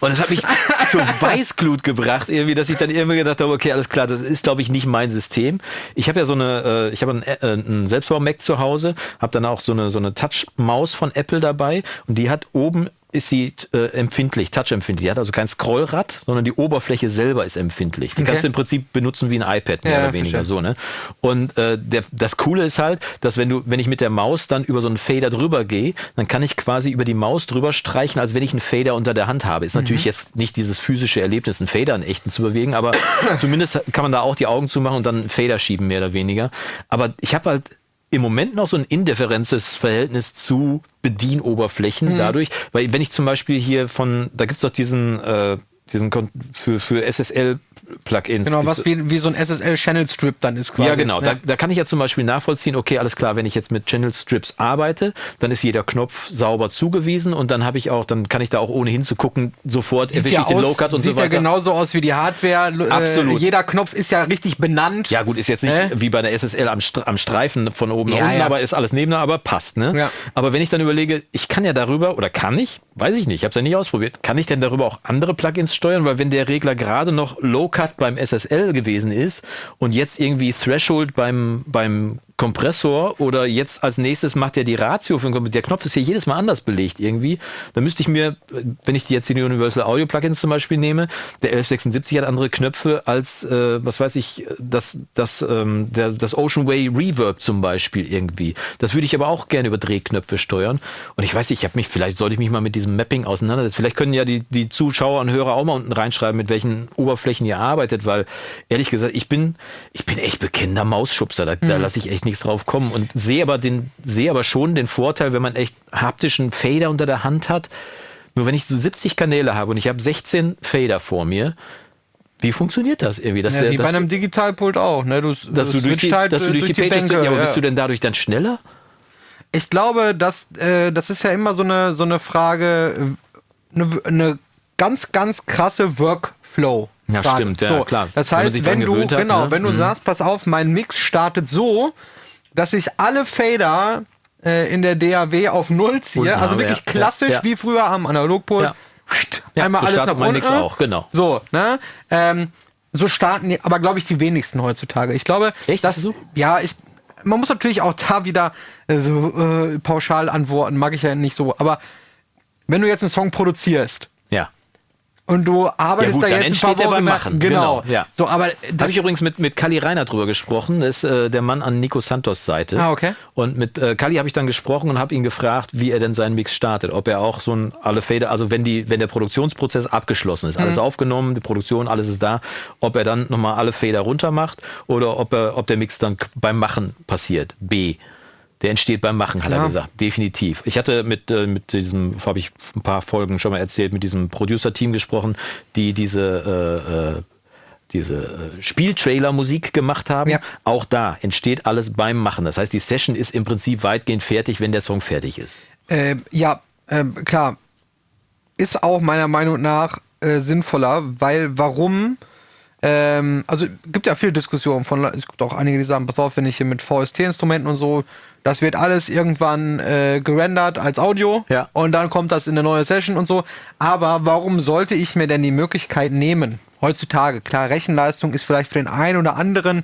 das hat mich zur Weißglut gebracht, irgendwie, dass ich dann irgendwie gedacht habe, okay, alles klar, das ist glaube ich nicht mein System. Ich habe ja so eine, ich habe einen, äh, einen Selbstbau Mac zu Hause, habe dann auch so eine so eine Touch Maus von Apple dabei und die hat oben ist die äh, empfindlich, touchempfindlich. Die hat also kein Scrollrad, sondern die Oberfläche selber ist empfindlich. Die Okay. kannst du im Prinzip benutzen wie ein iPad, mehr Ja, oder weniger verstehe. so, ne? Und äh, der, das Coole ist halt, dass wenn du, wenn ich mit der Maus dann über so einen Fader drüber gehe, dann kann ich quasi über die Maus drüber streichen, als wenn ich einen Fader unter der Hand habe. Ist natürlich jetzt nicht dieses physische Erlebnis, einen Fader einen echten zu bewegen, aber zumindest kann man da auch die Augen zumachen und dann einen Fader schieben, mehr oder weniger. Aber ich habe halt im Moment noch so ein indifferentes Verhältnis zu Bedienoberflächen dadurch, weil wenn ich zum Beispiel hier von, da gibt's doch diesen, äh, diesen Kon für, für SSL-Plugins. Genau, was wie, wie so ein SSL-Channel-Strip dann ist quasi. Ja, genau. Da, da kann ich ja zum Beispiel nachvollziehen, okay, alles klar, wenn ich jetzt mit Channel Strips arbeite, dann ist jeder Knopf sauber zugewiesen und dann habe ich auch, dann kann ich da auch ohne hinzugucken, sofort Sieht erwische ja, ich den Low-Cut und sieht so weiter. ja genauso aus wie die Hardware. Äh, Absolut. Jeder Knopf ist ja richtig benannt. Ja, gut, ist jetzt nicht Äh? wie bei der SSL am, am Streifen von oben Ja, nach unten, ja. aber ist alles nebeneinander, aber passt, ne? Ja. Aber wenn ich dann überlege, ich kann ja darüber, oder kann ich, weiß ich nicht, ich habe es ja nicht ausprobiert, kann ich denn darüber auch andere Plugins steuern? Weil wenn der Regler gerade noch Low-Cut beim SSL gewesen ist und jetzt irgendwie Threshold beim, beim Kompressor oder jetzt als nächstes macht er die Ratio für den Kompressor. Der Knopf ist hier jedes Mal anders belegt irgendwie. Da müsste ich mir, wenn ich die jetzt die Universal Audio Plugins zum Beispiel nehme, der 1176 hat andere Knöpfe als, äh, was weiß ich, das, das, ähm, der, das Ocean Way Reverb zum Beispiel irgendwie. Das würde ich aber auch gerne über Drehknöpfe steuern. Und ich weiß nicht, ich habe mich, vielleicht sollte ich mich mal mit diesem Mapping auseinandersetzen. Vielleicht können ja die, die Zuschauer und Hörer auch mal unten reinschreiben, mit welchen Oberflächen ihr arbeitet, weil ehrlich gesagt, ich bin, ich bin echt bekennender Mausschubser. Da, da lasse ich echt nichts drauf kommen und sehe aber den, sehe aber schon den Vorteil, wenn man echt haptischen Fader unter der Hand hat. Nur wenn ich so 70 Kanäle habe und ich habe 16 Fader vor mir, wie funktioniert das irgendwie? Dass, Ja, wie bei dass, einem Digitalpult auch. Ne? Du, dass du durch die, halt dass du durch die Pages, Bänke. ja, aber ja. bist du denn dadurch dann schneller? Ich glaube, dass äh, das ist ja immer so eine so eine Frage, äh, eine, eine ganz ganz krasse Workflow. Ja, Frage. stimmt, ja, so, klar. Das Wenn heißt, dran wenn du hat, genau, ne? wenn du Mhm. sagst, pass auf, mein Mix startet so, dass ich alle Fader äh, in der DAW auf Null ziehe, also wirklich ja. klassisch Ja, wie früher am Analogpult. Ja. Ja, Einmal so alles nach unten. Auch, genau. So, ne? Ähm, so starten die, aber glaube ich die wenigsten heutzutage. Ich glaube, Echt? dass So? ja, ich man muss natürlich auch da wieder äh, so äh, pauschal antworten, mag ich ja nicht so, aber wenn du jetzt einen Song produzierst. Und du arbeitest Ja, gut, da jetzt ein paar Wochen beim Machen. genau, Genau, ja. so, aber Da das, habe ich übrigens mit, mit Kali Reiner drüber gesprochen. Das ist äh, der Mann an Nico Santos Seite. Ah, okay. Und mit äh, Kali habe ich dann gesprochen und habe ihn gefragt, wie er denn seinen Mix startet. Ob er auch so ein alle Fader, also wenn die, wenn der Produktionsprozess abgeschlossen ist, Mhm. alles aufgenommen, die Produktion, alles ist da, ob er dann nochmal alle Fader runter macht oder ob er, ob der Mix dann beim Machen passiert. B. Der entsteht beim Machen, hat er Klar. gesagt. Definitiv. Ich hatte mit, äh, mit diesem, habe ich ein paar Folgen schon mal erzählt, mit diesem Producer-Team gesprochen, die diese äh, äh, diese äh, Spieltrailer-Musik gemacht haben. Ja. Auch da entsteht alles beim Machen. Das heißt, die Session ist im Prinzip weitgehend fertig, wenn der Song fertig ist. äh, ja, ähm, klar, ist auch meiner Meinung nach äh, sinnvoller, weil warum? Ähm, also gibt ja viel Diskussionen von, es gibt auch einige, die sagen, pass auf, wenn ich hier mit VST-Instrumenten und so, das wird alles irgendwann äh, gerendert als Audio Ja. und dann kommt das in eine neue Session und so. Aber warum sollte ich mir denn die Möglichkeit nehmen? Heutzutage, klar, Rechenleistung ist vielleicht für den einen oder anderen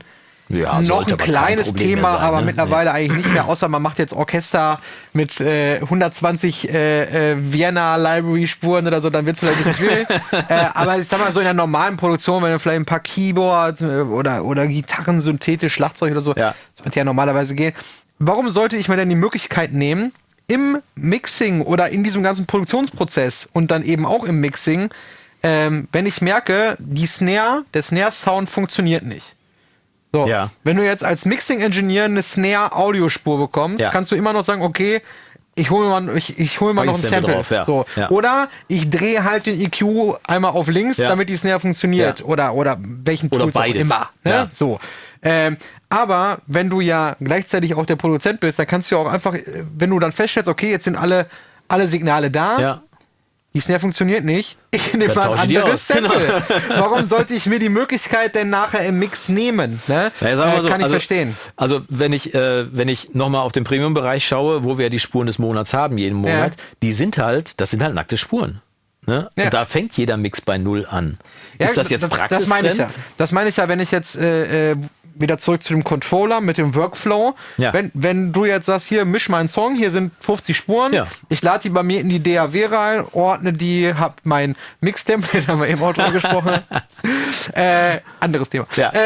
Ja, noch ein aber kleines Thema, sein, aber ne? mittlerweile eigentlich nicht mehr, außer man macht jetzt Orchester mit äh, 120 äh, äh, Vienna Library Spuren oder so, dann wird es vielleicht ein bisschen schwierig. äh, aber ich sag mal so in der normalen Produktion, wenn du vielleicht ein paar Keyboards äh, oder, oder Gitarren, synthetisch, Schlagzeug oder so, Ja. das wird ja normalerweise gehen. Warum sollte ich mir denn die Möglichkeit nehmen, im Mixing oder in diesem ganzen Produktionsprozess und dann eben auch im Mixing, ähm, wenn ich merke, die Snare, der Snare-Sound funktioniert nicht. So, Ja. wenn du jetzt als Mixing-Engineer eine Snare-Audiospur bekommst, Ja. kannst du immer noch sagen, okay, ich hole mal, ich, ich hol Pack noch ein Sample drauf, ja. so. Ja. Oder ich drehe halt den EQ einmal auf links, Ja. damit die Snare funktioniert. Oder, oder welchen Oder Tools beides. auch immer. Ne? So. Ähm, aber wenn du ja gleichzeitig auch der Produzent bist, dann kannst du auch einfach, äh, wenn du dann feststellst, okay, jetzt sind alle, alle Signale da. Die Snare funktioniert nicht. Ich nehme mal ein anderes aus, genau. Sample. Warum sollte ich mir die Möglichkeit denn nachher im Mix nehmen? Ne? Ja, sagen wir äh, so, kann ich also, verstehen. Also wenn ich, äh, wenn ich nochmal auf den Premium-Bereich schaue, wo wir die Spuren des Monats haben, jeden Monat, die sind halt, das sind halt nackte Spuren. Ne? Ja. Und da fängt jeder Mix bei Null an. ist das jetzt Das praxisfremd? meine ich ja. Das meine ich ja, wenn ich jetzt, äh, äh, wieder zurück zu dem Controller mit dem Workflow. Ja. Wenn, wenn du jetzt sagst, hier misch meinen Song, hier sind 50 Spuren, Ja. ich lade die bei mir in die DAW rein, ordne die, hab mein Mix-Template, haben wir eben auch drüber gesprochen. Äh, anderes Thema. Ja. Äh,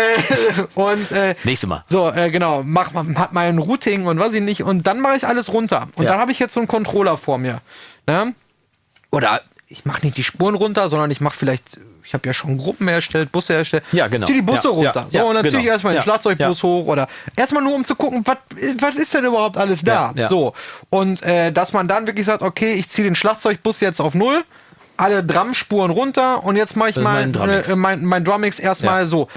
und äh, Nächste Mal. so, äh, genau, mach, hat mein Routing und was ich nicht. Und dann mache ich alles runter. Und dann habe ich jetzt so einen Controller vor mir. Ne? Oder ich mache nicht die Spuren runter, sondern ich mache vielleicht, ich habe ja schon Gruppen erstellt, Busse erstellt. Ja, genau. Zieh die Busse Ja, runter. ja, so, und dann ziehe ich genau. erstmal den. Schlagzeugbus hoch oder erstmal nur um zu gucken, was ist denn überhaupt alles da? So. Und äh, dass man dann wirklich sagt, okay, ich ziehe den Schlagzeugbus jetzt auf null. Alle Drumspuren runter und jetzt mache ich ist mal mein Drummix. äh, mein, mein Drummix erstmal Ja. so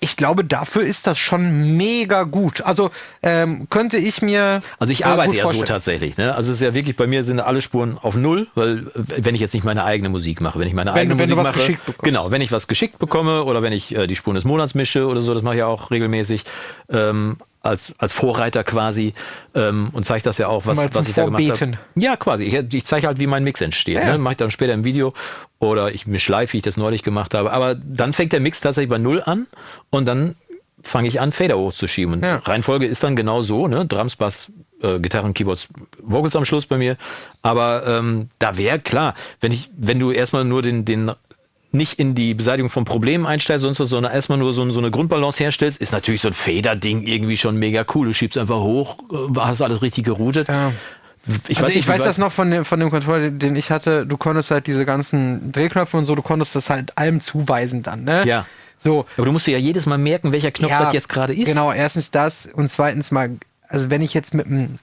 ich glaube, dafür ist das schon mega gut. Also ähm, könnte ich mir. Also ich äh, arbeite ja so vorstellen. tatsächlich. Ne? Also es ist ja wirklich, bei mir sind alle Spuren auf Null, weil wenn ich jetzt nicht meine eigene Musik mache, wenn ich meine Wenn eigene wenn Musik mache, genau, wenn ich was geschickt bekomme oder wenn ich äh, die Spuren des Monats mische oder so, das mache ich ja auch regelmäßig ähm, als, als Vorreiter quasi ähm, und zeige das ja auch, was, Mal was ich da gemacht Vorbeten. habe. Ja, quasi. Ich, ich zeige halt, wie mein Mix entsteht. Ja. Ne? Mache ich dann später im Video oder ich mische live, wie ich das neulich gemacht habe. Aber dann fängt der Mix tatsächlich bei Null an und dann fange ich an, Fader hochzuschieben. Und Ja. Reihenfolge ist dann genau so, ne? Drums, Bass, äh, Gitarren, Keyboards, Vocals am Schluss bei mir. Aber ähm, da wäre klar, wenn ich, wenn du erstmal nur den, den nicht in die Beseitigung von Problemen einsteigst, sonst was, sondern erstmal nur so, so eine Grundbalance herstellst, ist natürlich so ein Fader-Ding irgendwie schon mega cool. Du schiebst einfach hoch, äh, hast alles richtig geroutet. Ja. Ich also nicht, ich weiß das noch von dem, von dem Controller, den ich hatte. Du konntest halt diese ganzen Drehknöpfe und so, du konntest das halt allem zuweisen dann, ne? Ja. So. Aber du musst dir ja jedes Mal merken, welcher Knopf das jetzt gerade ist. Genau, erstens das und zweitens mal, also wenn ich jetzt mit einem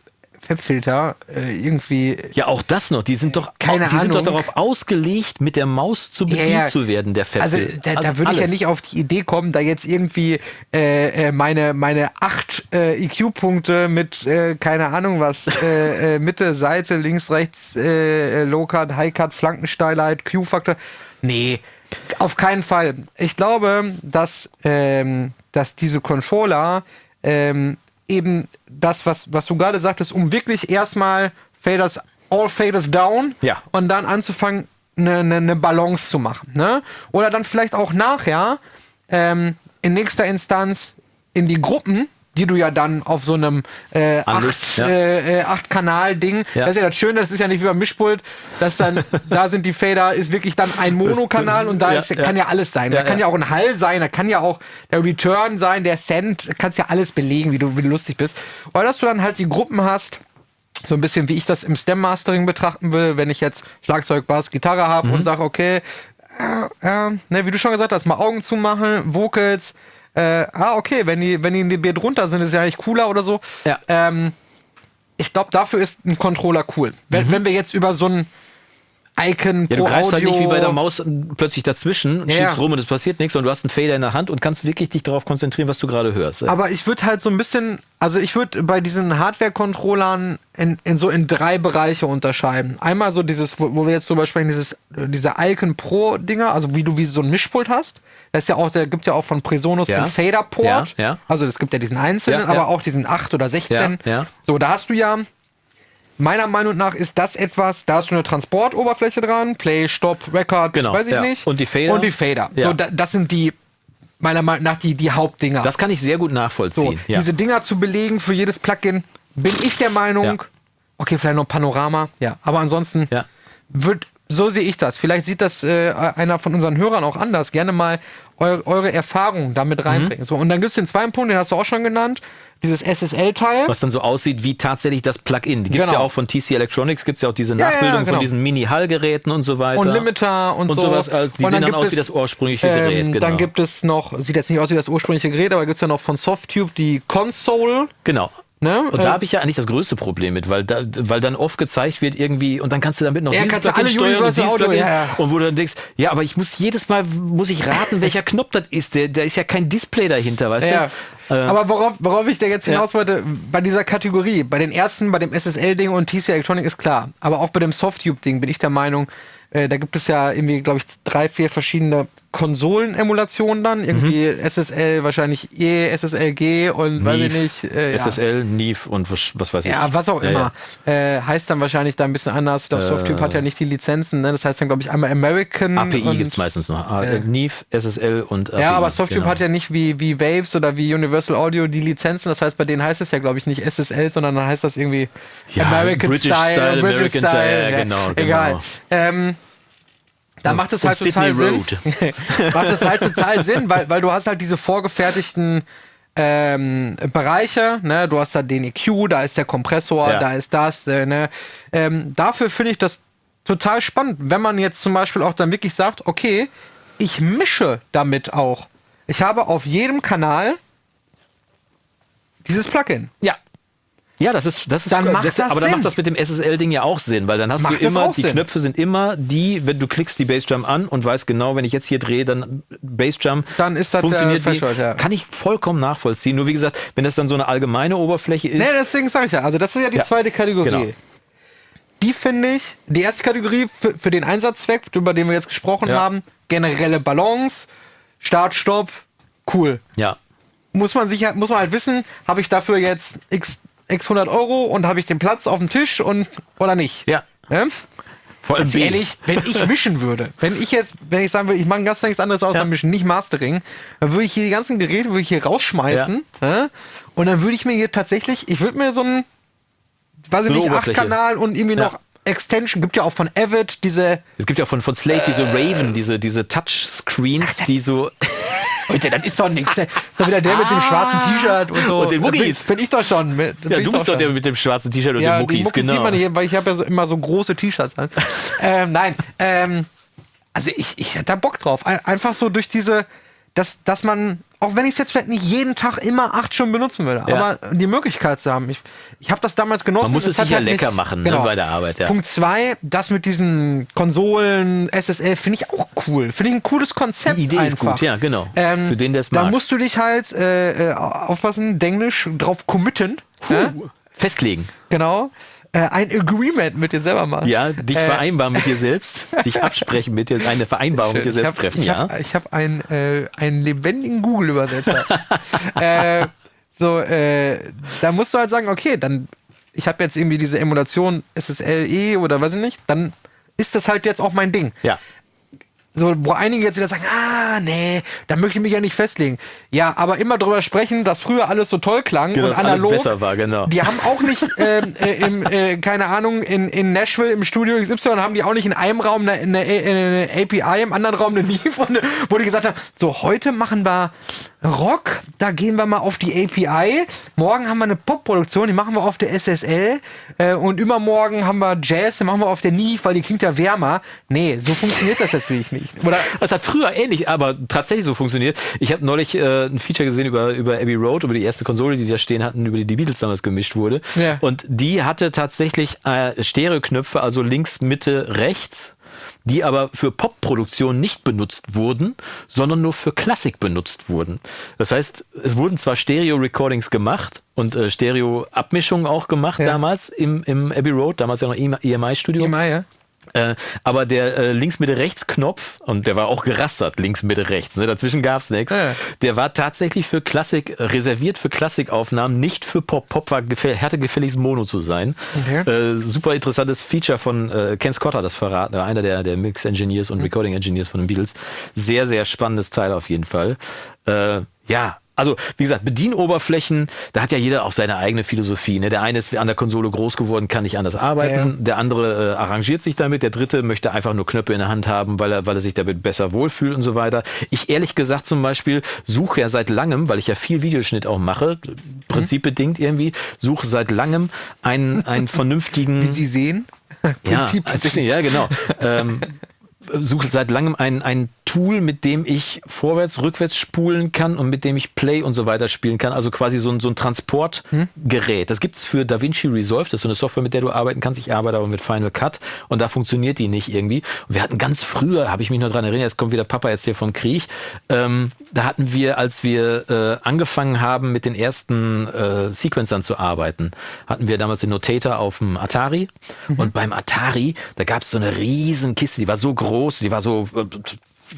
Fabfilter äh, irgendwie Ja, auch das noch. Die sind doch, Keine die sind doch Ahnung. darauf ausgelegt, mit der Maus zu bedient Ja, ja. zu werden, der Also Fetzel. da, da würde ich ja nicht auf die Idee kommen, da jetzt irgendwie äh, äh, meine, meine acht äh, EQ-Punkte mit, äh, keine Ahnung was, äh, äh, Mitte, Seite, links, rechts, äh, äh, Low-Cut, High-Cut, Flankensteilheit, Q-Faktor. Nee, auf keinen Fall. Ich glaube, dass, ähm, dass diese Controller ähm, eben das, was, was du gerade sagtest, um wirklich erstmal Faders, all Faders down Ja. und dann anzufangen, eine, eine, eine Balance zu machen. Ne? Oder dann vielleicht auch nachher ähm, in nächster Instanz in die Gruppen, die du ja dann auf so einem äh, Anlegst, acht, ja. äh, äh, acht Kanal-Ding, Ja. das ist ja das Schöne, das ist ja nicht wie beim Mischpult, dass dann, da sind die Fader, ist wirklich dann ein Monokanal und da ist, ja. kann ja alles sein. Da kann ja. auch ein Hall sein, da kann ja auch der Return sein, der Send, kannst ja alles belegen, wie du, wie du lustig bist. Oder dass du dann halt die Gruppen hast, so ein bisschen wie ich das im Stem-Mastering betrachten will, wenn ich jetzt Schlagzeug, Bass, Gitarre habe Mhm. und sage, okay, äh, äh, ne, wie du schon gesagt hast, mal Augen zumachen, Vocals, äh, ah, okay, wenn die, wenn die in die B drunter sind, ist ja eigentlich cooler oder so. Ja. Ähm, ich glaube, dafür ist ein Controller cool. Wenn, wenn wir jetzt über so ein Icon. Ja, pro du greifst Audio halt nicht wie bei der Maus plötzlich dazwischen und Ja, schiebst rum und es passiert nichts und du hast einen Fader in der Hand und kannst wirklich dich darauf konzentrieren, was du gerade hörst. Aber ich würde halt so ein bisschen, also ich würde bei diesen Hardware-Controllern in, in so in drei Bereiche unterscheiden. Einmal so dieses, wo, wo wir jetzt drüber sprechen, dieses, diese Icon Pro-Dinger, also wie du wie so ein Mischpult hast. Das ist ja auch, der gibt ja auch von Presonus Ja. den Fader-Port. Ja, ja. Also es gibt ja diesen einzelnen, aber auch diesen 8 oder 16. Ja, ja. So, da hast du ja Meiner Meinung nach ist das etwas, da hast du eine Transportoberfläche dran, Play, Stop, Record, Genau, weiß ich ja. nicht. Und die Fader? Und die Fader. Ja. So, da, das sind die, meiner Meinung nach, die, die Hauptdinger. Das kann ich sehr gut So, nachvollziehen. ja. diese Dinger zu belegen für jedes Plugin, bin ich der Meinung, okay, vielleicht noch Panorama, ja, aber ansonsten wird, so sehe ich das. Vielleicht sieht das äh, einer von unseren Hörern auch anders. Gerne mal eu eure Erfahrungen damit Mhm. reinbringen. So, und dann gibt es den zweiten Punkt, den hast du auch schon genannt, dieses SSL-Teil. was dann so aussieht wie tatsächlich das Plugin. Die gibt es Genau. ja auch von TC Electronics, gibt es ja auch diese Ja, ja, Nachbildung genau. von diesen Mini-Hall-Geräten und so weiter. Und Limiter und, Und so. sowas, also die und sehen dann aus es, wie das ursprüngliche Gerät, Ähm, genau. Dann gibt es noch, sieht jetzt nicht aus wie das ursprüngliche Gerät, aber gibt es ja noch von Softtube die Console. Genau. Ne? Und Äh, da habe ich ja eigentlich das größte Problem mit, weil, da, weil dann oft gezeigt wird irgendwie und dann kannst du damit noch Ja, dieses kannst du Plugin alle steuern und dieses Plugin ja, ja. und wo du dann denkst, ja, aber ich muss jedes Mal muss ich raten, welcher Knopf das ist. Der, da ist ja kein Display dahinter, weißt Ja, du? Äh, aber worauf, worauf ich da jetzt hinaus wollte, bei dieser Kategorie, bei den ersten, bei dem SSL-Ding und TC Electronic ist klar, aber auch bei dem Softtube-Ding bin ich der Meinung, äh, da gibt es ja irgendwie, glaube ich, drei, vier verschiedene Konsolen-Emulationen dann. Irgendwie Mhm. SSL, wahrscheinlich E, SSLG und weiß ich nicht. Äh, ja. SSL, Neve und was, was weiß ich. Ja, was auch Ja, immer. Äh, heißt dann wahrscheinlich da ein bisschen anders. Ich glaube, Softtube hat ja nicht die Lizenzen. Ne? Das heißt dann, glaube ich, einmal American. API gibt es meistens noch. Ah, äh, Neve, SSL und API. Ja, aber Softtube genau. hat ja nicht wie, wie Waves oder wie Universal Audio die Lizenzen. Das heißt, bei denen heißt es ja, glaube ich, nicht SSL, sondern dann heißt das irgendwie Ja, American British Style, Style, British American Style. Style, ja, genau, Egal. genau. Ähm, da macht es halt total Sydney Sinn. macht es halt total Sinn, weil, weil du hast halt diese vorgefertigten ähm, Bereiche, ne? Du hast da den EQ, da ist der Kompressor, Ja. da ist das, äh, ne? Ähm, dafür finde ich das total spannend, wenn man jetzt zum Beispiel auch dann wirklich sagt, okay, ich mische damit auch. Ich habe auf jedem Kanal dieses Plugin. Ja. Ja, das ist, das ist, Dann macht das aber dann Sinn. macht das mit dem SSL-Ding ja auch Sinn, weil dann hast Macht du das immer, die Sinn. Knöpfe sind immer die, wenn du klickst die Bassdrum an und weißt genau, wenn ich jetzt hier drehe, dann Bassdrum Dann ist das der funktioniert Threshold, ja. Kann ich vollkommen nachvollziehen. Nur wie gesagt, wenn das dann so eine allgemeine Oberfläche ist, Nee, deswegen sage ich ja. Also, das ist ja die Ja, zweite Kategorie. genau. Die finde ich, die erste Kategorie für, für den Einsatzzweck, über den wir jetzt gesprochen Ja. haben, generelle Balance, Start, Stopp, cool. ja, Muss man, sich, muss man halt wissen, habe ich dafür jetzt x, x 100 Euro und habe ich den Platz auf dem Tisch und oder nicht? Ja. Ne? vor allem ehrlich, wenn ich mischen würde, wenn ich jetzt, wenn ich sagen würde, ich mache ganz nichts anderes außer Ja. mischen, nicht Mastering, dann würde ich hier die ganzen Geräte würde ich hier rausschmeißen ja? und dann würde ich mir hier tatsächlich, ich würde mir so ein, weiß ich nicht, acht. Kanal und irgendwie Ja. noch Extension, gibt ja auch von Avid diese, Es gibt ja von, von Slate diese Raven, diese, diese Touchscreens, die so. Leute, das ist doch nichts. Das ist doch wieder der mit dem schwarzen T-Shirt und so. Und den Muckis. Bin, bin ich doch schon. Mit, bin Ja, du bist doch der mit dem schwarzen T-Shirt und Ja, den Muckis, Muckis genau. sieht man hier, weil ich habe ja so, immer so große T-Shirts an. ähm, nein, ähm, also ich, ich hätte da Bock drauf. Ein- Einfach so durch diese, dass, dass man, auch wenn ich es jetzt vielleicht nicht jeden Tag immer acht Stunden benutzen würde, Ja. aber die Möglichkeit zu haben. Ich, ich habe das damals genossen. Man muss es sich ja halt lecker nicht- machen, ne, bei der Arbeit, ja. Punkt zwei, das mit diesen Konsolen, SSL, finde ich auch cool. Finde ich ein cooles Konzept Die Idee ist einfach. gut, ja, genau. Ähm, Für den, der es Da mag. musst du dich halt, äh, äh, aufpassen, Denglisch, drauf committen. Ja? Festlegen. Genau. Äh, ein Agreement mit dir selber machen. Ja, dich Äh, vereinbaren mit dir selbst, dich absprechen mit dir, eine Vereinbarung mit dir selbst hab, treffen, ich ja. Hab, ich habe einen, äh, einen lebendigen Google-Übersetzer. äh, so, äh, da musst du halt sagen, okay, dann, ich habe jetzt irgendwie diese Emulation SSLE oder weiß ich nicht, dann ist das halt jetzt auch mein Ding. Ja. So, wo einige jetzt wieder sagen, ah, nee, da möchte ich mich ja nicht festlegen. Ja, aber immer drüber sprechen, dass früher alles so toll klang Genau, und analog. besser war, genau. Die haben auch nicht, ähm, äh, im, äh, keine Ahnung, in, in Nashville im Studio XY haben die auch nicht in einem Raum eine, eine, eine API, im anderen Raum eine Neve, und, wo die gesagt haben, so, heute machen wir Rock, da gehen wir mal auf die API. Morgen haben wir eine Pop-Produktion, die machen wir auf der SSL. Äh, und übermorgen haben wir Jazz, die machen wir auf der Neve, weil die klingt ja wärmer. Nee, so funktioniert das natürlich nicht. Oder Das hat früher ähnlich, aber tatsächlich so funktioniert. Ich habe neulich äh, ein Feature gesehen über, über Abbey Road, über die erste Konsole, die da stehen hatten, über die die Beatles damals gemischt wurde. Ja. Und die hatte tatsächlich äh, Stereoknöpfe, also links, Mitte, rechts die aber für Popproduktion nicht benutzt wurden, sondern nur für Klassik benutzt wurden. Das heißt, es wurden zwar Stereo-Recordings gemacht und äh, Stereo-Abmischungen auch gemacht Ja. damals im, im Abbey Road, damals ja noch EMI-Studio. immer, ja? Äh, aber der äh, links Mitte rechts Knopf und der war auch gerastert links Mitte rechts, ne? dazwischen gab's nichts. Ja. Der war tatsächlich für Klassik äh, reserviert für Klassikaufnahmen, nicht für Pop. Pop war gefälligst Mono zu sein. Okay. Äh, super interessantes Feature von äh, Ken Scott hat das verraten, einer der der Mix Engineers Mhm. und Recording Engineers von den Beatles. Sehr sehr spannendes Teil auf jeden Fall. Äh, ja. Also, wie gesagt, Bedienoberflächen, da hat ja jeder auch seine eigene Philosophie. Ne? Der eine ist an der Konsole groß geworden, kann nicht anders arbeiten. Ja. Der andere äh, arrangiert sich damit. Der dritte möchte einfach nur Knöpfe in der Hand haben, weil er, weil er sich damit besser wohlfühlt und so weiter. Ich ehrlich gesagt zum Beispiel suche ja seit langem, weil ich ja viel Videoschnitt auch mache, prinzipbedingt irgendwie, suche seit langem einen, einen vernünftigen. Wie Sie sehen. Ja, ja, genau. ähm, suche seit langem ein, ein Tool, mit dem ich vorwärts, rückwärts spulen kann und mit dem ich Play und so weiter spielen kann. Also quasi so ein, so ein Transportgerät. Das gibt's für DaVinci Resolve. Das ist so eine Software, mit der du arbeiten kannst. Ich arbeite aber mit Final Cut und da funktioniert die nicht irgendwie. Und wir hatten ganz früher, habe ich mich noch dran erinnert, jetzt kommt wieder Papa jetzt hier vom Krieg. Ähm, da hatten wir, als wir äh, angefangen haben, mit den ersten äh, Sequencern zu arbeiten, hatten wir damals den Notator auf dem Atari. Mhm. Und beim Atari, da gab es so eine riesen Kiste, die war so groß, die war so äh,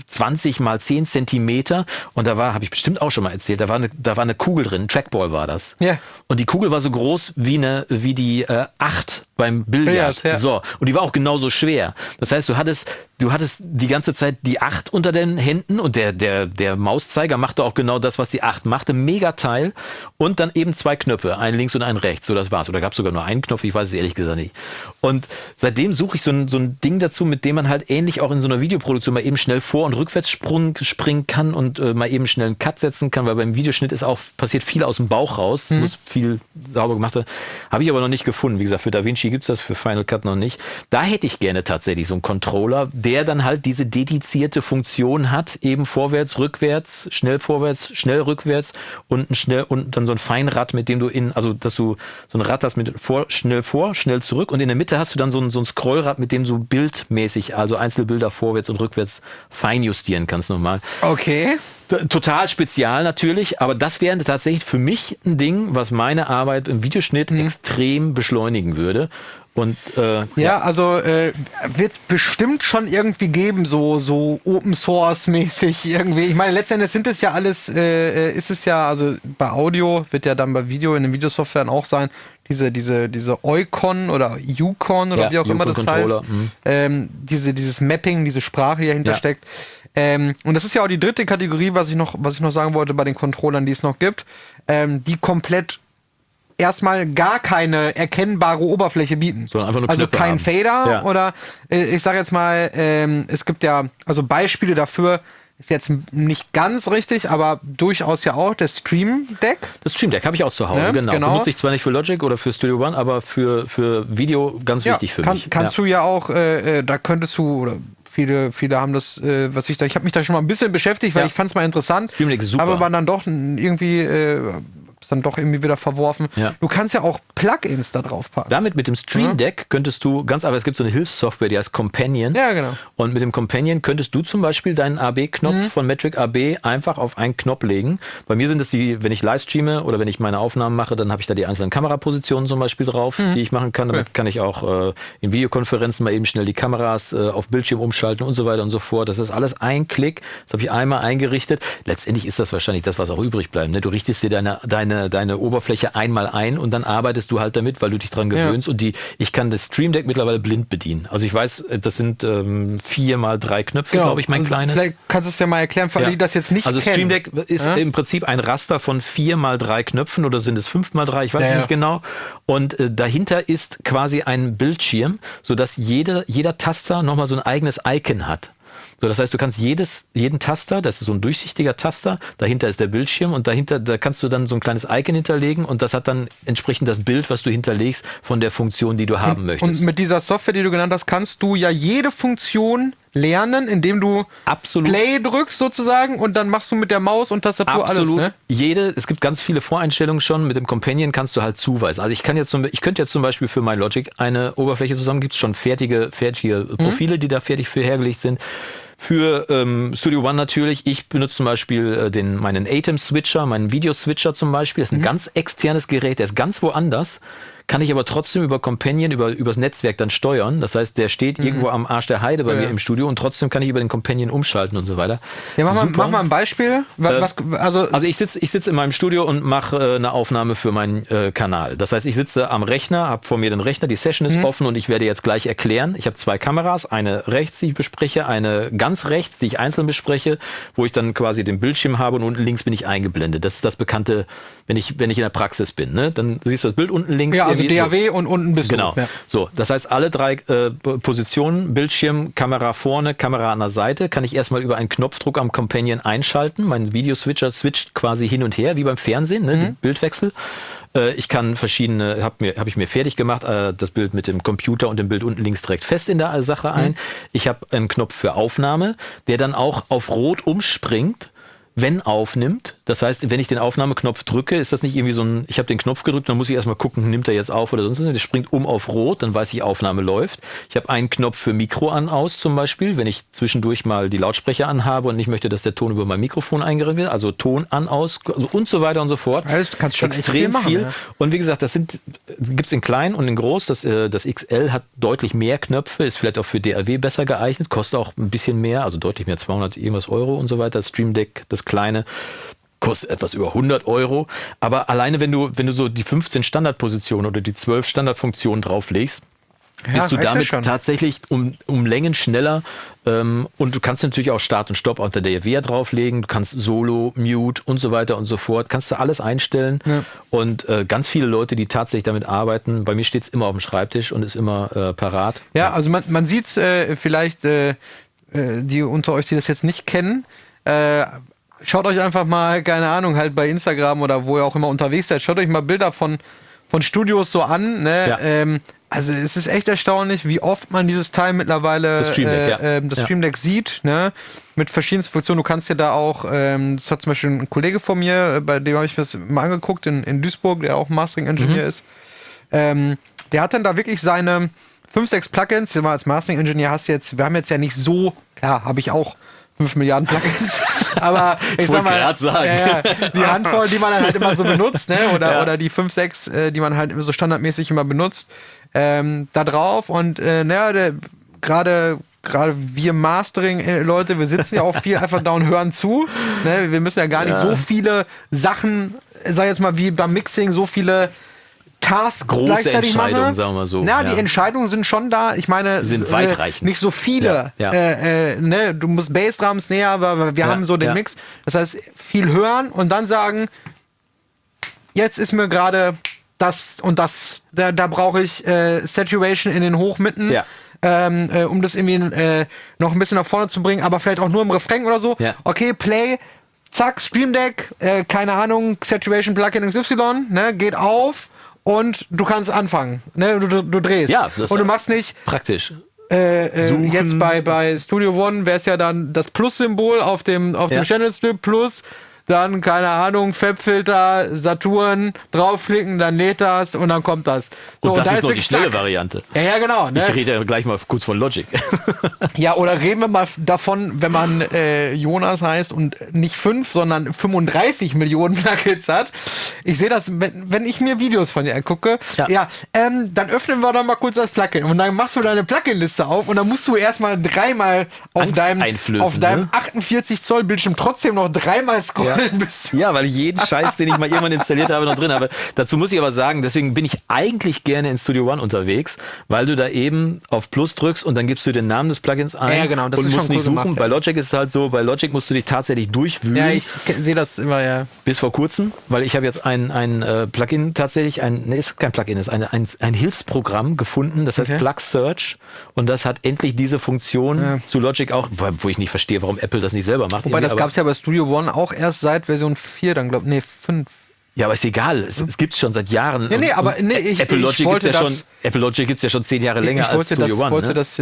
20 mal 10 Zentimeter und da war, habe ich bestimmt auch schon mal erzählt, da war eine, da war eine Kugel drin, Trackball war das. Ja. Und die Kugel war so groß wie eine, wie die äh, 8 beim Billard. Billard ja. So. Und die war auch genauso schwer. Das heißt, du hattest, du hattest die ganze Zeit die 8 unter den Händen und der, der, der Mauszeiger machte auch genau das, was die 8 machte. Mega Teil. Und dann eben zwei Knöpfe, ein links und ein rechts. So, das war's. Oder gab es sogar nur einen Knopf, ich weiß es ehrlich gesagt nicht. Und seitdem suche ich so ein, so ein Ding dazu, mit dem man halt ähnlich auch in so einer Videoproduktion mal eben schnell vor- und rückwärts springen kann und äh, mal eben schnell einen Cut setzen kann, weil beim Videoschnitt ist auch, passiert viel aus dem Bauch raus. Mhm. Muss viel sauber gemacht werden. Habe ich aber noch nicht gefunden. Wie gesagt, für DaVinci Vinci gibt es das, für Final Cut noch nicht. Da hätte ich gerne tatsächlich so einen Controller, der dann halt diese dedizierte Funktion hat, eben vorwärts, rückwärts, schnell vorwärts, schnell rückwärts und ein schnell und dann so ein Feinrad, mit dem du in, also dass du so ein Rad hast mit vor, schnell vor, schnell zurück und in der Mitte hast du dann so ein, so ein Scrollrad, mit dem du bildmäßig, also Einzelbilder vorwärts und rückwärts fein justieren kannst nochmal. Okay. Total spezial natürlich, aber das wäre tatsächlich für mich ein Ding, was meine Arbeit im Videoschnitt mhm. extrem beschleunigen würde. Und, äh, ja, ja, also äh, wird es bestimmt schon irgendwie geben, so, so Open Source mäßig irgendwie. Ich meine, letztendlich sind es ja alles, äh, ist es ja, also bei Audio wird ja dann bei Video in den Videosoftwaren auch sein, diese, diese, diese Eukon oder Yukon oder ja, wie auch immer das heißt. Mhm. Ähm, diese, dieses Mapping, diese Sprache, die dahinter ja. steckt. Ähm, und das ist ja auch die dritte Kategorie, was ich noch, was ich noch sagen wollte bei den Controllern, die es noch gibt, ähm, die komplett erstmal gar keine erkennbare Oberfläche bieten. Sondern einfach nur also kein haben. Fader ja. oder äh, ich sage jetzt mal, ähm, es gibt ja also Beispiele dafür, ist jetzt nicht ganz richtig, aber durchaus ja auch der Stream Deck. Das Stream Deck habe ich auch zu Hause, ja, genau. genau. Benutze ich zwar nicht für Logic oder für Studio One, aber für, für Video ganz ja, wichtig für kann, mich. Kannst ja. du ja auch, äh, äh, da könntest du, oder viele, viele haben das, äh, was ich da, ich habe mich da schon mal ein bisschen beschäftigt, weil ich fand es mal interessant. Stream Deck ist super. Aber man dann doch irgendwie äh, es dann doch irgendwie wieder verworfen. Ja. Du kannst ja auch Plugins da drauf packen. Damit mit dem Stream Deck könntest du ganz, aber es gibt so eine Hilfssoftware, die heißt Companion. Ja, genau. Und mit dem Companion könntest du zum Beispiel deinen AB-Knopf mhm. von Metric AB einfach auf einen Knopf legen. Bei mir sind es die, wenn ich live streame oder wenn ich meine Aufnahmen mache, dann habe ich da die einzelnen Kamerapositionen zum Beispiel drauf, mhm. die ich machen kann. Damit okay. kann ich auch äh, in Videokonferenzen mal eben schnell die Kameras äh, auf Bildschirm umschalten und so weiter und so fort. Das ist alles ein Klick. Das habe ich einmal eingerichtet. Letztendlich ist das wahrscheinlich das, was auch übrig bleibt. Ne? Du richtest dir deine, deine, deine Oberfläche Oberfläche einmal ein und dann arbeitest du halt damit, weil du dich dran gewöhnst. Ja. Und die, ich kann das Stream Deck mittlerweile blind bedienen. Also ich weiß, das sind ähm, vier mal drei Knöpfe, genau. glaube ich, mein also kleines. Vielleicht kannst du es ja mal erklären, für alle, die das jetzt nicht also kennen. Also Stream Deck ist ja? im Prinzip ein Raster von vier mal drei Knöpfen oder sind es fünf mal drei, ich weiß ja, nicht genau. Und äh, dahinter ist quasi ein Bildschirm, sodass jeder, jeder Taster nochmal so ein eigenes Icon hat. So, das heißt, du kannst jedes, jeden Taster, das ist so ein durchsichtiger Taster, dahinter ist der Bildschirm und dahinter, da kannst du dann so ein kleines Icon hinterlegen und das hat dann entsprechend das Bild, was du hinterlegst von der Funktion, die du haben und, möchtest. Und mit dieser Software, die du genannt hast, kannst du ja jede Funktion lernen, indem du Absolut. Play drückst sozusagen und dann machst du mit der Maus und Tastatur Absolut. alles. Ne? Jede, es gibt ganz viele Voreinstellungen schon. Mit dem Companion kannst du halt zuweisen. Also ich kann jetzt ich könnte jetzt zum Beispiel für MyLogic eine Oberfläche zusammen, gibt es schon fertige, fertige mhm. Profile, mhm. die da fertig für hergelegt sind. Für ähm, Studio One natürlich. Ich benutze zum Beispiel äh, den, meinen Atem-Switcher, meinen Video-Switcher zum Beispiel. Das ist ein mhm. ganz externes Gerät, der ist ganz woanders kann ich aber trotzdem über Companion, über übers Netzwerk dann steuern. Das heißt, der steht mhm. irgendwo am Arsch der Heide bei ja. mir im Studio und trotzdem kann ich über den Companion umschalten und so weiter. Ja, mach, mal, mach mal ein Beispiel. Was, äh, also, also ich sitze ich sitz in meinem Studio und mache äh, eine Aufnahme für meinen äh, Kanal. Das heißt, ich sitze am Rechner, habe vor mir den Rechner, die Session ist mhm. offen und ich werde jetzt gleich erklären. Ich habe zwei Kameras, eine rechts, die ich bespreche, eine ganz rechts, die ich einzeln bespreche, wo ich dann quasi den Bildschirm habe und unten links bin ich eingeblendet. Das ist das bekannte, wenn ich, wenn ich in der Praxis bin. Ne? Dann siehst du das Bild unten links. Ja, also DAW und unten bist genau. du. Genau. Ja. So, das heißt, alle drei äh, Positionen, Bildschirm, Kamera vorne, Kamera an der Seite, kann ich erstmal über einen Knopfdruck am Companion einschalten. Mein Videoswitcher switcht quasi hin und her, wie beim Fernsehen, ne? Mhm. Bildwechsel. Äh, ich kann verschiedene, habe mir, hab ich mir fertig gemacht, äh, das Bild mit dem Computer und dem Bild unten links direkt fest in der Sache ein. Mhm. Ich habe einen Knopf für Aufnahme, der dann auch auf Rot umspringt wenn aufnimmt. Das heißt, wenn ich den Aufnahmeknopf drücke, ist das nicht irgendwie so ein, ich habe den Knopf gedrückt, dann muss ich erstmal gucken, nimmt er jetzt auf oder sonst was. Der springt um auf Rot, dann weiß ich, Aufnahme läuft. Ich habe einen Knopf für Mikro an aus zum Beispiel, wenn ich zwischendurch mal die Lautsprecher anhabe und nicht möchte, dass der Ton über mein Mikrofon eingerennt wird. Also Ton an aus also und so weiter und so fort. Also kannst schon extrem viel. Machen, viel. Ja. Und wie gesagt, das sind gibt's in klein und in groß. Das, äh, das XL hat deutlich mehr Knöpfe, ist vielleicht auch für DAW besser geeignet, kostet auch ein bisschen mehr, also deutlich mehr, 200 irgendwas Euro und so weiter. Das Stream Deck, das kleine kostet etwas über 100 Euro. Aber alleine, wenn du, wenn du so die 15 Standardpositionen oder die 12 Standardfunktionen drauflegst, ja, bist du damit tatsächlich um, um Längen schneller. Ähm, und du kannst natürlich auch Start und Stopp unter der Wehr drauflegen. Du kannst Solo, Mute und so weiter und so fort. Kannst du alles einstellen. Ja. Und äh, ganz viele Leute, die tatsächlich damit arbeiten, bei mir steht es immer auf dem Schreibtisch und ist immer äh, parat. Ja, also man, man sieht es äh, vielleicht, äh, äh, die unter euch, die das jetzt nicht kennen, äh, schaut euch einfach mal, keine Ahnung, halt bei Instagram oder wo ihr auch immer unterwegs seid, schaut euch mal Bilder von, von Studios so an. Ne? Ja. Ähm, also es ist echt erstaunlich, wie oft man dieses Teil mittlerweile das Stream Deck, äh, ja. äh, das Stream Deck sieht, ne? Mit verschiedensten Funktionen. Du kannst dir da auch, ähm, das hat zum Beispiel ein Kollege von mir, äh, bei dem habe ich das mal angeguckt, in, in Duisburg, der auch Mastering-Engineer mhm. ist. Ähm, der hat dann da wirklich seine 5, 6 Plugins, mal als Mastering-Engineer hast du jetzt, wir haben jetzt ja nicht so, klar, habe ich auch 5 Milliarden Plugins. Aber ich sag mal, ja, die Handvoll, die man dann halt immer so benutzt, ne? Oder, ja. oder die 5, 6, äh, die man halt so standardmäßig immer benutzt, ähm, da drauf. Und äh, naja, gerade gerade wir Mastering-Leute, wir sitzen ja auch viel einfach da und hören zu. Ne? Wir müssen ja gar nicht so viele Sachen, sag jetzt mal, wie beim Mixing, so viele Tasks Große gleichzeitig Entscheidungen, mache. sagen wir so. Na, ja. die Entscheidungen sind schon da. Ich meine, sind weitreichend. Äh, nicht so viele. Ja, ja. Äh, äh, ne? Du musst Bassdrums näher, aber wir haben so den Mix. Das heißt, viel hören und dann sagen, jetzt ist mir gerade das und das, da, da brauche ich äh, Saturation in den Hochmitten. Ähm, äh, um das irgendwie noch ein bisschen nach vorne zu bringen, aber vielleicht auch nur im Refrain oder so. Okay, Play, zack, Stream Deck, keine Ahnung, Saturation Plugin XY, ne, geht auf und du kannst anfangen. Ne? Du, du, du drehst. Ja, das und du machst nicht. Praktisch. Äh, äh, jetzt bei, bei Studio One wäre es ja dann das Plus-Symbol auf dem, auf ja. dem Channel Strip Plus dann, keine Ahnung, Fabfilter, Saturn, draufklicken, dann lädt das und dann kommt das. So, und das und da ist, ist noch die schnelle zack. Variante. Ja, ja, genau. Ne? Ich rede ja gleich mal kurz von Logic. ja, oder reden wir mal davon, wenn man äh, Jonas heißt und nicht fünf, sondern 35 Millionen Nuggets hat. Ich sehe das, wenn, wenn ich mir Videos von dir angucke, ja, ja ähm, dann öffnen wir doch mal kurz das Plugin und dann machst du deine Plugin-Liste auf und dann musst du erstmal dreimal auf deinem, auf deinem ne? 48 Zoll Bildschirm trotzdem noch dreimal scrollen. Ja. Ja, weil ich jeden Scheiß, den ich mal irgendwann installiert habe, noch drin habe. Dazu muss ich aber sagen, deswegen bin ich eigentlich gerne in Studio One unterwegs, weil du da eben auf Plus drückst und dann gibst du den Namen des Plugins ein ja, genau, das und ist musst schon nicht cool suchen. Gemacht, ja. Bei Logic ist es halt so, bei Logic musst du dich tatsächlich durchwühlen. Ja, ich sehe das immer, ja. Bis vor kurzem, weil ich habe jetzt ein, ein äh, Plugin tatsächlich, ein, ne, ist kein Plugin, ist ein, ein, ein Hilfsprogramm gefunden, das heißt okay. Plug Search und das hat endlich diese Funktion ja. zu Logic auch, wo ich nicht verstehe, warum Apple das nicht selber macht. Wobei, das gab es ja bei Studio One auch erst seit Version 4 dann, glaube nee, fünf. Ja, aber ist egal. Es, es gibt es schon seit Jahren. Ja, nee, aber nee, ich, Apple Logic gibt ja schon. Apple Logic gibt's ja schon zehn Jahre länger ich als Studio das, One. Wollte ne? das,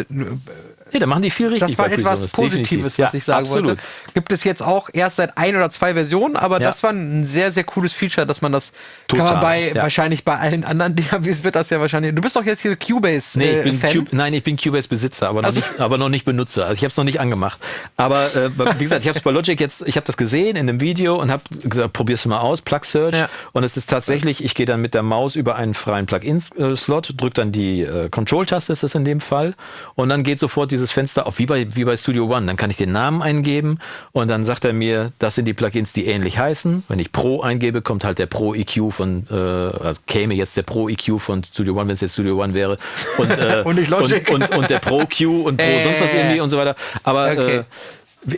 äh, ja, da machen die viel richtig. Das war etwas Positives, was ja, ich sagen absolut. wollte. Gibt es jetzt auch erst seit ein oder zwei Versionen, aber ja. das war ein sehr, sehr cooles Feature, dass man das Total, kann man bei ja. wahrscheinlich bei allen anderen DAWs wird das ja wahrscheinlich. Du bist doch jetzt hier Cubase nee, ich bin Fan. Cube, nein, ich bin Cubase Besitzer, aber noch, also. nicht, aber noch nicht Benutzer. Also ich habe es noch nicht angemacht. Aber äh, wie gesagt, ich habe es bei Logic jetzt, ich habe das gesehen in einem Video und habe gesagt, probier's mal aus, Plug Search. Und es ist tatsächlich, ich gehe dann mit der Maus über einen freien Plugin-Slot, drücke dann die äh, Control-Taste, ist das in dem Fall, und dann geht sofort dieses Fenster auf, wie bei wie bei Studio One. Dann kann ich den Namen eingeben und dann sagt er mir, das sind die Plugins, die ähnlich heißen. Wenn ich Pro eingebe, kommt halt der Pro EQ von, äh, also käme jetzt der Pro EQ von Studio One, wenn es jetzt Studio One wäre. Und, äh, und, nicht Logic. Und, und, und, der Pro Q und Pro äh, sonst was irgendwie und so weiter. Aber okay. äh,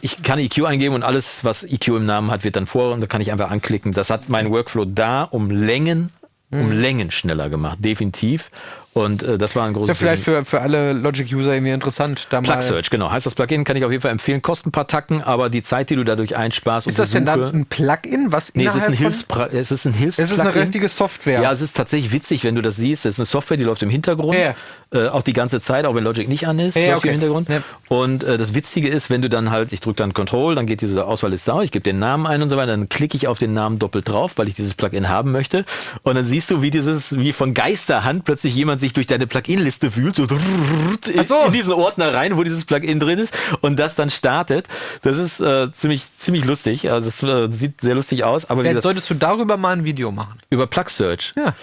ich kann EQ eingeben und alles, was EQ im Namen hat, wird dann vor und da kann ich einfach anklicken. Das hat mein Workflow da um Längen, um mhm. Längen schneller gemacht, definitiv. Und äh, das war ein Ist großes ja vielleicht für, für alle Logic-User irgendwie interessant. Da Plug Search, genau. Heißt das Plugin, kann ich auf jeden Fall empfehlen. Kostet ein paar Tacken, aber die Zeit, die du dadurch einsparst ist das denn dann Suche- ein Plugin, was Nee, es ist ein, Hilfspra es ist ein Hilfs Es ist eine richtige Software. Ja, es ist tatsächlich witzig, wenn du das siehst. Es ist eine Software, die läuft im Hintergrund. Ja. Äh, auch die ganze Zeit, auch wenn Logic nicht an ist, Ja, läuft okay. im Hintergrund. Ja. Und äh, das Witzige ist, wenn du dann halt, ich drücke dann Control, dann geht diese Auswahlliste auf, ich gebe den Namen ein und so weiter, dann klicke ich auf den Namen doppelt drauf, weil ich dieses Plugin haben möchte. Und dann siehst du, wie dieses, wie von Geisterhand plötzlich jemand sich durch deine Plugin-Liste fühlt, so, in, so. in diesen Ordner rein, wo dieses Plugin drin ist und das dann startet. Das ist äh, ziemlich, ziemlich lustig. Also es äh, sieht sehr lustig aus. Aber Vielleicht solltest du darüber mal ein Video machen. über Plug Search. Ja.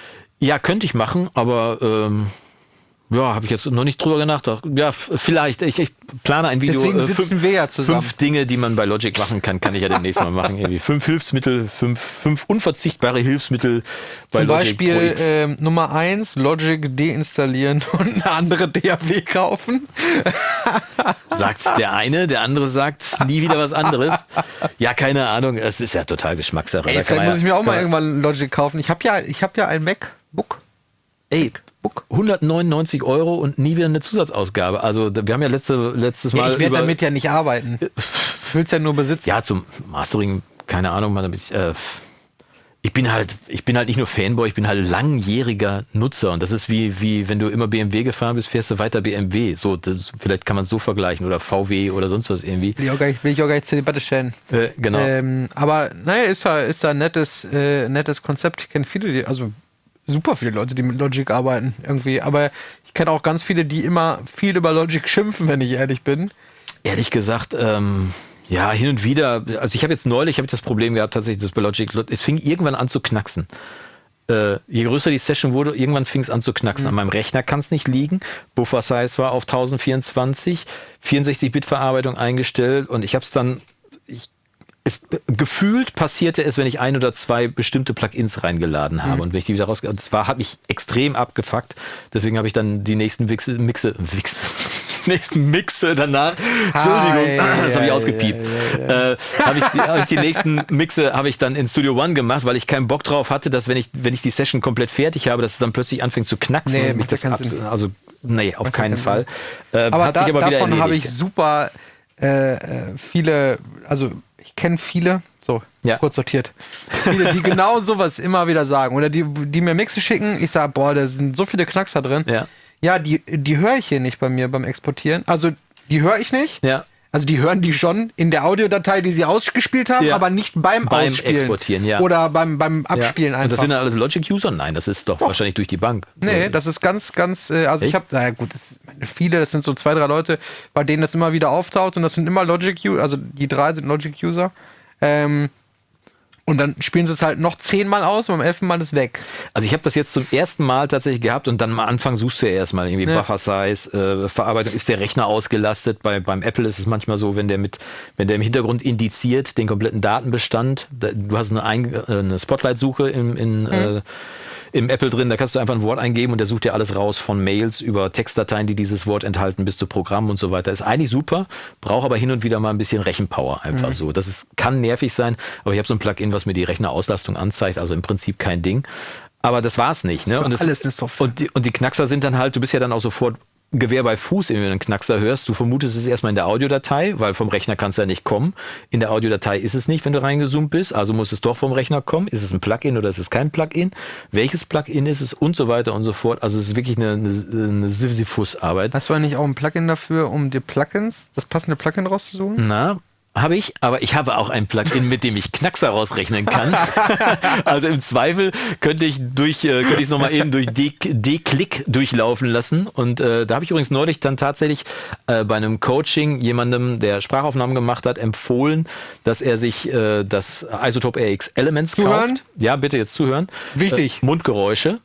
Ja, könnte ich machen, aber ähm, ja, habe ich jetzt noch nicht drüber nachgedacht. Ja, vielleicht. Ich, ich plane ein Video. Deswegen äh, sitzen wir ja zusammen. Fünf Dinge, die man bei Logic machen kann, kann ich ja demnächst mal machen. Irgendwie fünf Hilfsmittel, fünf, fünf unverzichtbare Hilfsmittel bei Zum Logic Pro Beispiel X. ähm, Nummer eins Logic deinstallieren und eine andere DAW kaufen. sagt der eine, der andere sagt nie wieder was anderes. Ja, keine Ahnung. Es ist ja total Geschmackssache. Ey, vielleicht muss ja- ich mir auch mal irgendwann Logic kaufen. Ich habe ja, ich habe ja ein MacBook. Ey, 199 Euro und nie wieder eine Zusatzausgabe. Also wir haben ja letzte, letztes Mal. ich werde damit ja nicht arbeiten. Ich will es ja nur besitzen. Ja, zum Mastering, keine Ahnung, ich, äh, ich bin halt, ich bin halt nicht nur Fanboy, ich bin halt langjähriger Nutzer und das ist wie, wie wenn du immer BMW gefahren bist, fährst du weiter BMW. So, das, vielleicht kann man es so vergleichen oder VW oder sonst was irgendwie. Will ich auch gar nicht, will ich auch gar nicht zur Debatte stellen. Äh, genau. Ähm, aber naja, ist da, ist da ein nettes, äh, nettes Konzept. Ich kenne viele, die, also super viele Leute, die mit Logic arbeiten irgendwie. Aber ich kenne auch ganz viele, die immer viel über Logic schimpfen, wenn ich ehrlich bin. Ehrlich gesagt, ähm, ja, hin und wieder, also ich habe jetzt neulich, habe ich das Problem gehabt, tatsächlich, das bei Logic, es fing irgendwann an zu knacksen. Äh, je größer die Session wurde, irgendwann fing es an zu knacksen. An meinem Rechner kann es nicht liegen. Buffer Size war auf 1024, 64-Bit-Verarbeitung eingestellt und ich habe es dann, es, gefühlt passierte es, wenn ich ein oder zwei bestimmte Plugins reingeladen habe und wenn ich die wieder raus, das war, hat mich extrem abgefuckt. Deswegen habe ich dann die nächsten Wichse, Mixe, Wichse, die nächsten Mixe danach. Entschuldigung, Ah, das habe ich ausgepiept. Äh, habe ich, die- hab ich die nächsten Mixe habe ich dann in Studio One gemacht, weil ich keinen Bock drauf hatte, dass wenn ich wenn ich die Session komplett fertig habe, dass es dann plötzlich anfängt zu knacksen. Nee, und mich das also nee, auf keinen Fall. Äh, Aber, da, aber davon habe ich super äh, äh, viele, also ich kenne viele, so Ja. kurz sortiert, viele, die genau sowas immer wieder sagen. Oder die, die mir Mixe schicken, ich sage, boah, da sind so viele Knackser drin. Ja. Ja, die, die höre ich hier nicht bei mir beim Exportieren. Also die höre ich nicht. Ja. Also die hören die schon in der Audiodatei, die sie ausgespielt haben, Ja. aber nicht beim, Beim Ausspielen. Exportieren, ja. Oder beim, beim Abspielen ja. Und einfach. das sind dann alles Logic-User? Nein, das ist doch, wahrscheinlich durch die Bank. Nee, das ist ganz, ganz, äh, also ich Echt? habe, naja gut, das, meine, viele, das sind so zwei, drei Leute, bei denen das immer wieder auftaucht und das sind immer Logic-User, also die drei sind Logic-User. Ähm, und dann spielen sie es halt noch zehnmal aus und beim elften Mal ist weg. Also ich habe das jetzt zum ersten Mal tatsächlich gehabt und dann am Anfang suchst du ja erstmal irgendwie Ja. Buffer Size, äh, Verarbeitung, ist der Rechner ausgelastet? Bei, beim Apple ist es manchmal so, wenn der mit, wenn der im Hintergrund indiziert den kompletten Datenbestand, da, du hast eine, Ein- äh, eine Spotlight-Suche im, in, äh, im Apple drin, da kannst du einfach ein Wort eingeben und der sucht dir alles raus von Mails über Textdateien, die dieses Wort enthalten, bis zu Programmen und so weiter. Ist eigentlich super, braucht aber hin und wieder mal ein bisschen Rechenpower einfach so. Das ist, kann nervig sein, aber ich habe so ein Plugin, was mir die Rechnerauslastung anzeigt, also im Prinzip kein Ding. Aber das war's nicht. Ne? war Und das, alles eine Software. Und die, und die Knackser sind dann halt, du bist ja dann auch sofort Gewehr bei Fuß, wenn du einen Knackser hörst. Du vermutest es erstmal in der Audiodatei, weil vom Rechner kann es ja nicht kommen. In der Audiodatei ist es nicht, wenn du reingezoomt bist. Also muss es doch vom Rechner kommen. Ist es ein Plugin oder ist es kein Plugin? Welches Plugin ist es? Und so weiter und so fort. Also es ist wirklich eine, eine, eine Sisyphus-Arbeit. Hast du eigentlich auch ein Plugin dafür, um dir Plugins, das passende Plugin rauszusuchen? Na, habe ich, aber ich habe auch ein Plugin, mit dem ich Knackser rausrechnen kann. also im Zweifel könnte ich durch, äh, könnte ich es nochmal eben durch D-Click durchlaufen lassen. Und äh, da habe ich übrigens neulich dann tatsächlich äh, bei einem Coaching jemandem, der Sprachaufnahmen gemacht hat, empfohlen, dass er sich äh, das Isotope RX Elements Zuhören? kauft. Ja, bitte jetzt zuhören. Wichtig. Äh, Mundgeräusche.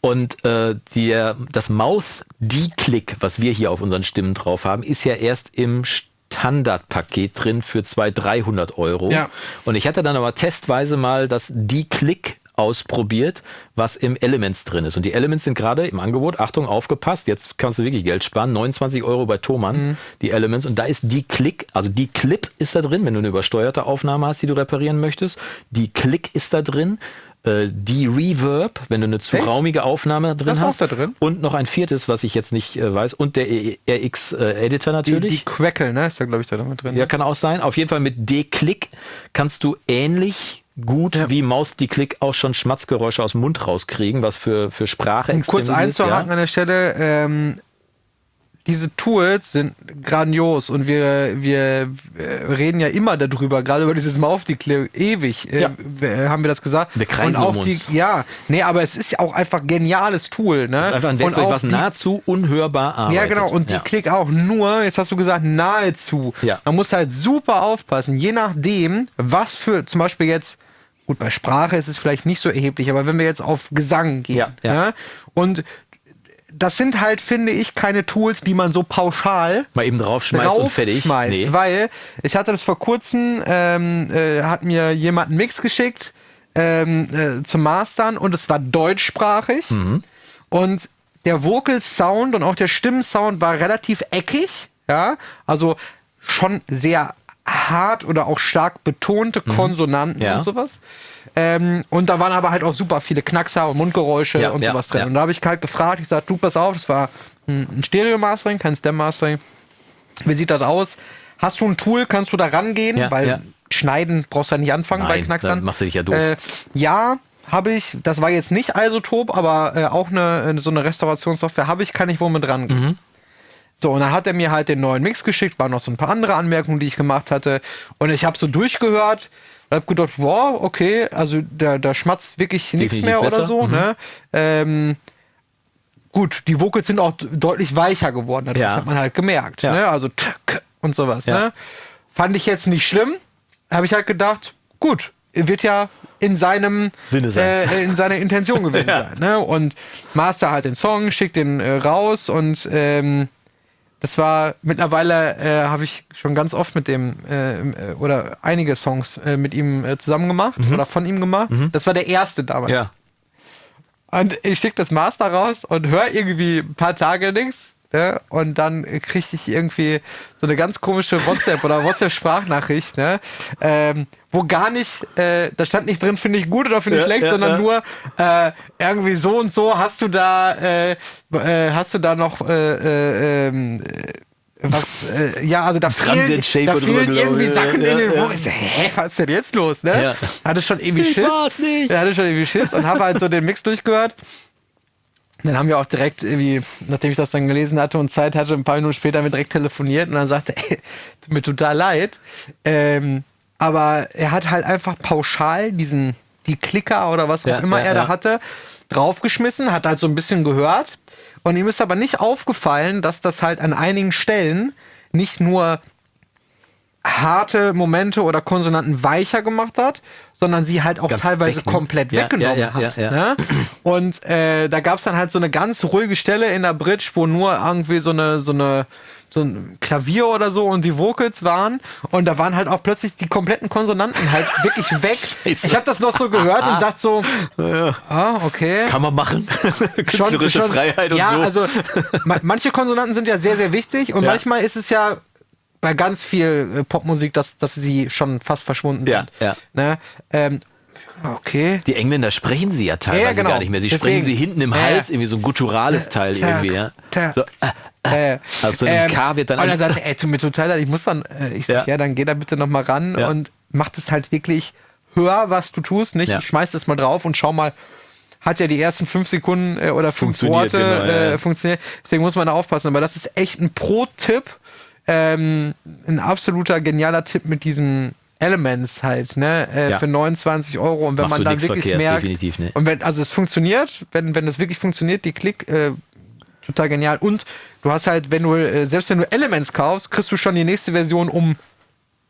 Und äh, die, das Mouth D-Click, was wir hier auf unseren Stimmen drauf haben, ist ja erst im Standardpaket drin für 200, 300 Euro. Ja. Und ich hatte dann aber testweise mal das D-Click ausprobiert, was im Elements drin ist. Und die Elements sind gerade im Angebot, Achtung, aufgepasst, jetzt kannst du wirklich Geld sparen, 29 Euro bei Thomann, die Elements. Und da ist die Click, also die Clip ist da drin, wenn du eine übersteuerte Aufnahme hast, die du reparieren möchtest. Die Click ist da drin. Äh, De-Reverb, wenn du eine zu Echt? raumige Aufnahme drin Das ist auch hast. da drin? Und noch ein viertes, was ich jetzt nicht äh, weiß. Und der RX-Editor Die, natürlich. die Queckel, ne? Ist da, glaube ich, da mit drin. Ja, kann auch sein. Auf jeden Fall mit D-Click kannst du ähnlich gut wie Maus die Klick auch schon Schmatzgeräusche aus dem Mund rauskriegen, was für, für Sprache Um kurz ist, einzuhaken ja. an der Stelle, ähm, diese Tools sind grandios und wir, wir äh, reden ja immer darüber, gerade über dieses Mouth-Declare, ewig äh, Ja. w- haben wir das gesagt. Wir kreisen und auch um die, uns. ja, nee, aber es ist ja auch einfach geniales Tool, ne? Das ist einfach ein und Werkzeug, auch was die, nahezu unhörbar arbeitet. Ja, genau, und die Ja. Klick auch nur, jetzt hast du gesagt, nahezu. Ja. Man muss halt super aufpassen, je nachdem, was für, zum Beispiel jetzt, gut, bei Sprache ist es vielleicht nicht so erheblich, aber wenn wir jetzt auf Gesang gehen, Ja, ja. ne? und das sind halt, finde ich, keine Tools, die man so pauschal Mal eben draufschmeißt und fertig. draufschmeißt, Nee. weil ich hatte das vor kurzem, ähm, äh, hat mir jemand einen Mix geschickt ähm, äh, zum Mastern und es war deutschsprachig Mhm. und der Vocal Sound und auch der Stimmensound war relativ eckig, ja, also schon sehr hart oder auch stark betonte Konsonanten Mhm. Ja. und sowas. Ähm, und da waren aber halt auch super viele Knackser und Mundgeräusche Ja, und ja, sowas drin. Und da habe ich halt gefragt, ich sagte, du pass auf, das war ein Stereo-Mastering, kein Stem-Mastering. Wie sieht das aus? Hast du ein Tool, kannst du da rangehen? Weil schneiden brauchst du ja nicht anfangen bei Nein, Knacksern. dann machst du dich ja doof. Äh, ja, habe ich. Das war jetzt nicht Isotop, aber äh, auch eine, so eine Restaurationssoftware habe ich, kann ich wohl mit rangehen. Mhm. So, und dann hat er mir halt den neuen Mix geschickt, waren noch so ein paar andere Anmerkungen, die ich gemacht hatte. Und ich habe so durchgehört und habe gedacht, wow, okay, also da, da schmatzt wirklich nichts mehr oder besser. so. Mhm. Ne? Ähm, gut, die Vocals sind auch deutlich weicher geworden, dadurch Ja. hat man halt gemerkt. Ja. Ne? Also t k und sowas. Ja. Ne? Fand ich jetzt nicht schlimm. Habe ich halt gedacht, gut, wird ja in seinem Sinne sein. Äh, in seiner Intention gewesen sein. Ne? Und Master halt den Song, schickt den äh, raus und ähm, das war mittlerweile äh, habe ich schon ganz oft mit dem äh, äh, oder einige Songs äh, mit ihm äh, zusammen gemacht oder von ihm gemacht. Das war der erste damals. Mhm. Ja. Und ich schicke das Master raus und höre irgendwie ein paar Tage nichts. Ne? Und dann kriegte ich irgendwie so eine ganz komische WhatsApp oder WhatsApp-Sprachnachricht, ne? ähm, wo gar nicht, äh, da stand nicht drin, finde ich gut oder finde ich Ja, schlecht, ja, sondern ja. nur äh, irgendwie so und so hast du da, äh, äh, hast du da noch äh, äh, ähm, äh, was, äh, ja, also da fehlen, da fehlen irgendwie. Sachen Ja, in den ich so, hä, was ist denn jetzt los, ne? Ja. Hatte schon irgendwie Ich Schiss. war's nicht. Hatte schon irgendwie Schiss und habe halt so den Mix durchgehört. Dann haben wir auch direkt irgendwie, nachdem ich das dann gelesen hatte und Zeit hatte, ein paar Minuten später wir direkt telefoniert und dann sagte, ey, tut mir total leid. Ähm, aber er hat halt einfach pauschal diesen, die Klicker oder was auch Ja, immer ja, er da ja. hatte, draufgeschmissen, hat halt so ein bisschen gehört. Und ihm ist aber nicht aufgefallen, dass das halt an einigen Stellen nicht nur harte Momente oder Konsonanten weicher gemacht hat, sondern sie halt auch Ganz teilweise ne? komplett Ja, weggenommen ja, ja, hat. ja, ja. Ne? Und äh, da gab es dann halt so eine ganz ruhige Stelle in der Bridge, wo nur irgendwie so eine, so eine so ein Klavier oder so und die Vocals waren und da waren halt auch plötzlich die kompletten Konsonanten halt wirklich weg. Scheiße. Ich habe das noch so gehört und dachte so, ah, okay Kann man machen. Künstlerische Freiheit und ja, so. also ma manche Konsonanten sind ja sehr, sehr wichtig und Ja. manchmal ist es ja bei ganz viel äh, Popmusik, dass, dass sie schon fast verschwunden Ja, sind. ja. Ne? Ähm, okay. Die Engländer sprechen sie ja teilweise Ja, genau. gar nicht mehr. Sie Deswegen. sprechen sie hinten im Hals, irgendwie so ein gutturales Teil Tag, irgendwie, ja. So, äh, Äh, Also ein K wird dann Und er sagte, ey, tut mir total leid, ich muss dann, äh, ich sag, ja. Dann geh da bitte noch mal ran und mach das halt wirklich, hör, was du tust, nicht? Ich schmeiß das mal drauf und schau mal, hat ja die ersten fünf Sekunden äh, oder fünf Worte genau, äh, ja. funktioniert. Deswegen muss man da aufpassen. Aber das ist echt ein Pro-Tipp, ähm, ein absoluter genialer Tipp mit diesen Elements halt, ne, äh, Ja. für 29 Euro. Und wenn Machst man dann wirklich verkehrt, merkt, definitiv, ne? und wenn, also es funktioniert, wenn, wenn es wirklich funktioniert, die Klick, äh, total genial. Und du hast halt, wenn du, äh, selbst wenn du Elements kaufst, kriegst du schon die nächste Version um,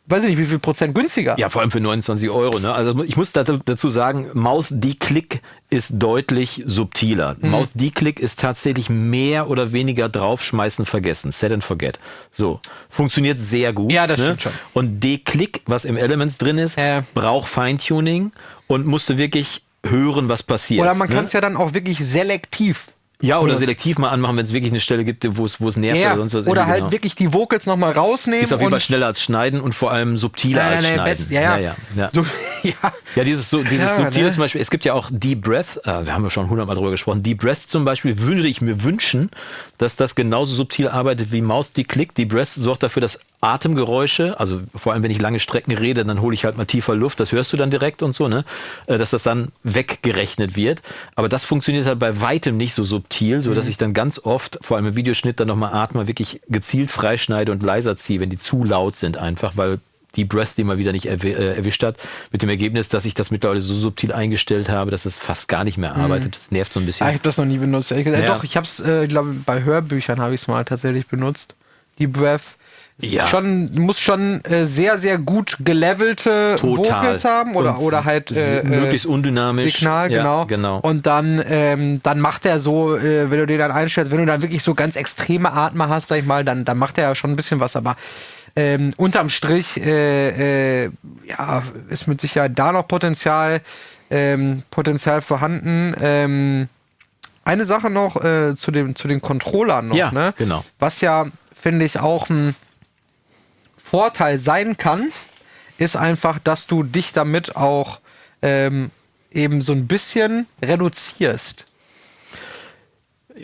weiß ich nicht, wie viel Prozent günstiger. Ja, vor allem für 29 Euro. Ne? Also ich muss dazu sagen, Maus D-Click ist deutlich subtiler. Mhm. Maus D-Click ist tatsächlich mehr oder weniger draufschmeißen vergessen. Set and forget. So. Funktioniert sehr gut. Ja, das ne? stimmt schon. Und D-Click, was im Elements drin ist, Ja. braucht Feintuning und musste wirklich hören, was passiert. Oder man ne? kann es ja dann auch wirklich selektiv Ja, oder selektiv mal anmachen, wenn es wirklich eine Stelle gibt, wo es, wo es nervt Ja, oder sonst was. oder halt genau. wirklich die Vocals nochmal rausnehmen. Ist auf jeden Fall schneller als schneiden und vor allem subtiler Nein, als nein, nein, schneiden. best, ja, ja. ja, ja. So, ja. Ja, dieses, so, dieses Klar, Subtile ne? zum Beispiel, es gibt ja auch Deep Breath, äh, wir haben ja schon hundertmal drüber gesprochen, Deep Breath zum Beispiel würde ich mir wünschen, dass das genauso subtil arbeitet wie Maus, die klickt. Deep Breath sorgt dafür, dass Atemgeräusche, also vor allem wenn ich lange Strecken rede, dann hole ich halt mal tiefer Luft, das hörst du dann direkt und so, ne? Äh, Dass das dann weggerechnet wird. Aber das funktioniert halt bei weitem nicht so subtil, so dass Mhm. ich dann ganz oft, vor allem im Videoschnitt, dann nochmal atme, wirklich gezielt freischneide und leiser ziehe, wenn die zu laut sind einfach, weil die Breath, die mal wieder nicht erwi- äh, erwischt hat, mit dem Ergebnis, dass ich das mittlerweile so subtil eingestellt habe, dass es fast gar nicht mehr arbeitet. Das nervt so ein bisschen. Ah, ich habe das noch nie benutzt. ehrlich gesagt. Ja. Doch, ich habe es, äh, ich glaube, bei Hörbüchern habe ich es mal tatsächlich benutzt. Die Breath. Ja. Schon, muss schon äh, sehr, sehr gut gelevelte Total. Vocals haben oder, Und oder halt äh, s- möglichst äh, undynamisch. Signal, Ja, genau. genau. Und dann, ähm, dann macht er so, äh, wenn du den dann einstellst, wenn du dann wirklich so ganz extreme Atmer hast, sag ich mal, dann, dann macht er ja schon ein bisschen was, aber ähm, unterm Strich äh, äh, ja, ist mit Sicherheit da noch Potenzial, ähm, Potenzial vorhanden. Ähm, eine Sache noch äh, zu, dem, zu den Controllern noch, Ja, ne? genau. Was ja, finde ich, auch ein Vorteil sein kann, ist einfach, dass du dich damit auch ähm, eben so ein bisschen reduzierst.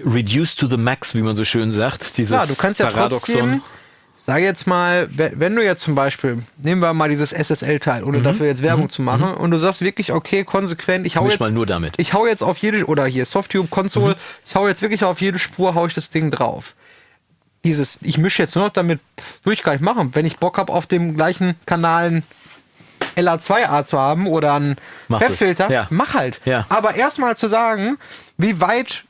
Reduce to the max, wie man so schön sagt. Dieses Klar, du kannst ja trotzdem, sage jetzt mal, we- wenn du jetzt zum Beispiel, nehmen wir mal dieses SSL-Teil, ohne dafür jetzt Werbung zu machen, und du sagst wirklich, okay, konsequent, ich hau Mhm. Jetzt mal nur damit. Ich hau jetzt auf jede, oder hier Softtube Console, Mhm. ich hau jetzt wirklich auf jede Spur, hau ich das Ding drauf. Dieses, ich mische jetzt nur noch damit, will ich gar nicht machen. Wenn ich Bock habe, auf dem gleichen Kanal ein LA2A zu haben oder einen. Pep-Filter, Ja. mach halt. Ja. Aber erstmal zu sagen, wie weit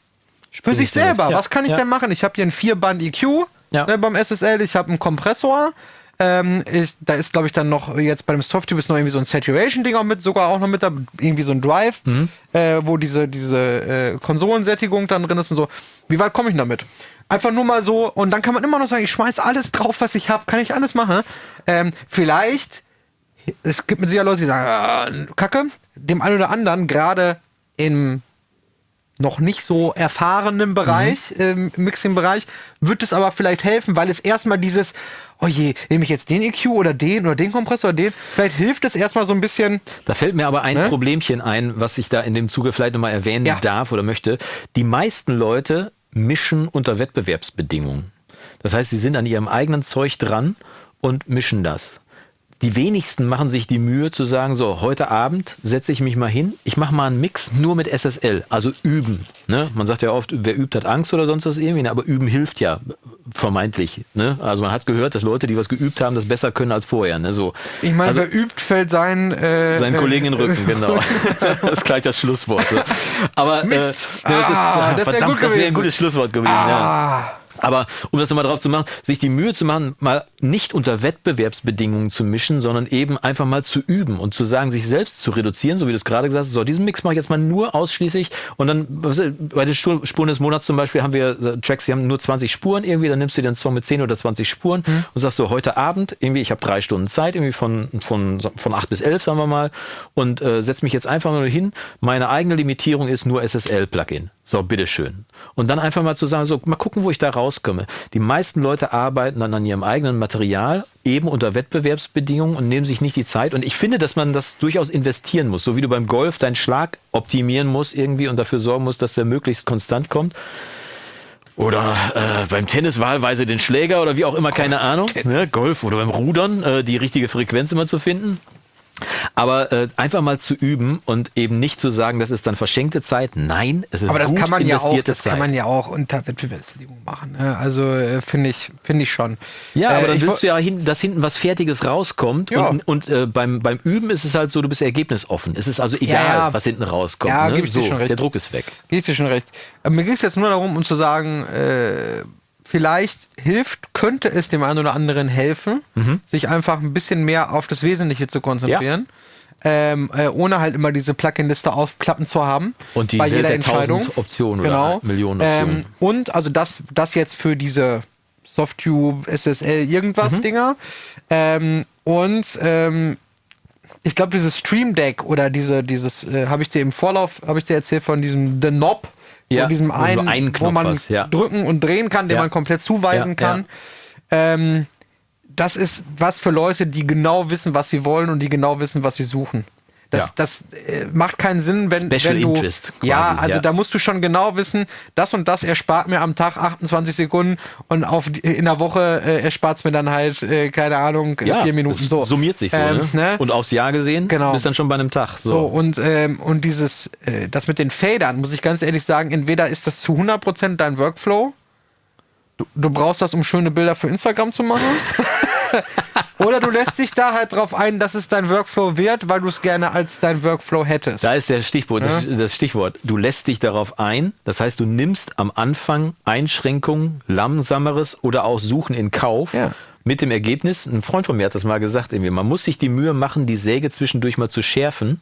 für Spring sich selber, Ja. was kann ich denn machen? Ich habe hier einen Vierband EQ Ja. ne, beim SSL, ich habe einen Kompressor. Ähm, ich, da ist, glaube ich, dann noch, jetzt bei dem Softtube ist noch irgendwie so ein Saturation-Ding auch mit, sogar auch noch mit da, irgendwie so ein Drive, Mhm. äh, wo diese, diese äh, Konsolensättigung dann drin ist und so. Wie weit komme ich damit? Einfach nur mal so, und dann kann man immer noch sagen, ich schmeiß alles drauf, was ich habe, kann ich alles machen. Ähm, vielleicht, es gibt mit Sicherheit Leute, die sagen, ah, Kacke, dem einen oder anderen, gerade im noch nicht so erfahrenen Bereich, ähm, Mixing-Bereich, wird es aber vielleicht helfen, weil es erstmal dieses, oh je, nehme ich jetzt den EQ oder den oder den Kompressor oder den, vielleicht hilft es erstmal so ein bisschen, Da fällt mir aber ein Ne? Problemchen ein, was ich da in dem Zuge vielleicht nochmal erwähnen Ja. darf oder möchte. Die meisten Leute mischen unter Wettbewerbsbedingungen. Das heißt, sie sind an ihrem eigenen Zeug dran und mischen das. Die wenigsten machen sich die Mühe zu sagen, so, heute Abend setze ich mich mal hin, ich mache mal einen Mix nur mit SSL, also üben. Ne? Man sagt ja oft, wer übt, hat Angst oder sonst was irgendwie, ne? aber üben hilft ja vermeintlich. Ne? Also man hat gehört, dass Leute, die was geübt haben, das besser können als vorher. Ne? So. ich meine, Also- wer übt, fällt sein, äh, seinen äh, Kollegen in den Rücken, genau. das ist gleich das Schlusswort. So. Aber äh, Mist. das, ist, Ah, ah, verdammt, das wäre ein gutes Schlusswort gewesen. Ja. Aber um das nochmal drauf zu machen, sich die Mühe zu machen, mal nicht unter Wettbewerbsbedingungen zu mischen, sondern eben einfach mal zu üben und zu sagen, sich selbst zu reduzieren, so wie du es gerade gesagt hast, so, diesen Mix mache ich jetzt mal nur ausschließlich und dann, bei den Spur- Spuren des Monats zum Beispiel haben wir äh, Tracks, die haben nur 20 Spuren irgendwie, dann nimmst du den Song mit 10 oder 20 Spuren und sagst so, heute Abend, irgendwie, ich habe drei Stunden Zeit, irgendwie von, von, von 8 bis 11, sagen wir mal, und äh, setz mich jetzt einfach nur hin, meine eigene Limitierung ist nur SSL-Plugin. So, bitteschön. Und dann einfach mal zu sagen, so, mal gucken, wo ich da rauskomme. Die meisten Leute arbeiten dann an ihrem eigenen Material, eben unter Wettbewerbsbedingungen und nehmen sich nicht die Zeit. Und ich finde, dass man das durchaus investieren muss. So wie du beim Golf deinen Schlag optimieren musst irgendwie und dafür sorgen musst, dass der möglichst konstant kommt. Oder äh, beim Tennis wahlweise den Schläger oder wie auch immer, keine Ahnung. Ne, Golf oder beim Rudern äh, die richtige Frequenz immer zu finden. Aber äh, einfach mal zu üben und eben nicht zu sagen, das ist dann verschenkte Zeit. Nein, es ist aber das gut kann man ja auch, das Zeit. kann man ja auch unter Wettbewerbsbedingungen machen. Ne? Also äh, finde ich, finde ich schon. ja, Äh, aber dann ich willst du ja, hin, dass hinten was Fertiges rauskommt. Ja. Und, und äh, beim, beim Üben ist es halt so, du bist ergebnisoffen. Es ist also egal, ja. was hinten rauskommt. Ja, ne? geb ich dir so, schon recht. Der Druck ist weg. Gebe ich dir schon recht. Aber mir ging es jetzt nur darum, um zu sagen, äh, vielleicht hilft, könnte es dem einen oder anderen helfen, Mhm. sich einfach ein bisschen mehr auf das Wesentliche zu konzentrieren. Ähm, äh, ohne halt immer diese Plugin-Liste aufklappen zu haben. Und die bei jeder der Entscheidung. Optionen oder genau. Millionen Optionen. Ähm, und also das, das jetzt für diese Softtube, SSL, Mhm. irgendwas Dinger. Ähm, und ähm, ich glaube, dieses Stream Deck oder diese, dieses, äh, habe ich dir im Vorlauf, habe ich dir erzählt von diesem The Knob, Ja, Von diesem einen, einen wo man hast, ja. drücken und drehen kann, den Ja. man komplett zuweisen kann. Ähm, das ist was für Leute, die genau wissen, was sie wollen und die genau wissen, was sie suchen. Das, Ja. das äh, macht keinen Sinn, wenn, Special wenn du. Interest quasi, ja, also ja. da musst du schon genau wissen, das und das erspart mir am Tag 28 Sekunden und auf in der Woche äh, erspart es mir dann halt, äh, keine Ahnung, äh, vier Minuten. das So. Summiert sich so, Ähm, ne? ne? Und aufs Jahr gesehen Genau. bist dann schon bei einem Tag. So. So, und, ähm, und dieses, äh, das mit den Fadern, muss ich ganz ehrlich sagen, entweder ist das zu 100% dein Workflow, du, du brauchst das, um schöne Bilder für Instagram zu machen, oder du lässt dich da halt drauf ein, dass es dein Workflow wird, weil du es gerne als dein Workflow hättest. Da ist der Stichwort, das, das Stichwort. Du lässt dich darauf ein. Das heißt, du nimmst am Anfang Einschränkungen, langsameres oder auch Suchen in Kauf. Ja. Mit dem Ergebnis, ein Freund von mir hat das mal gesagt, irgendwie, man muss sich die Mühe machen, die Säge zwischendurch mal zu schärfen.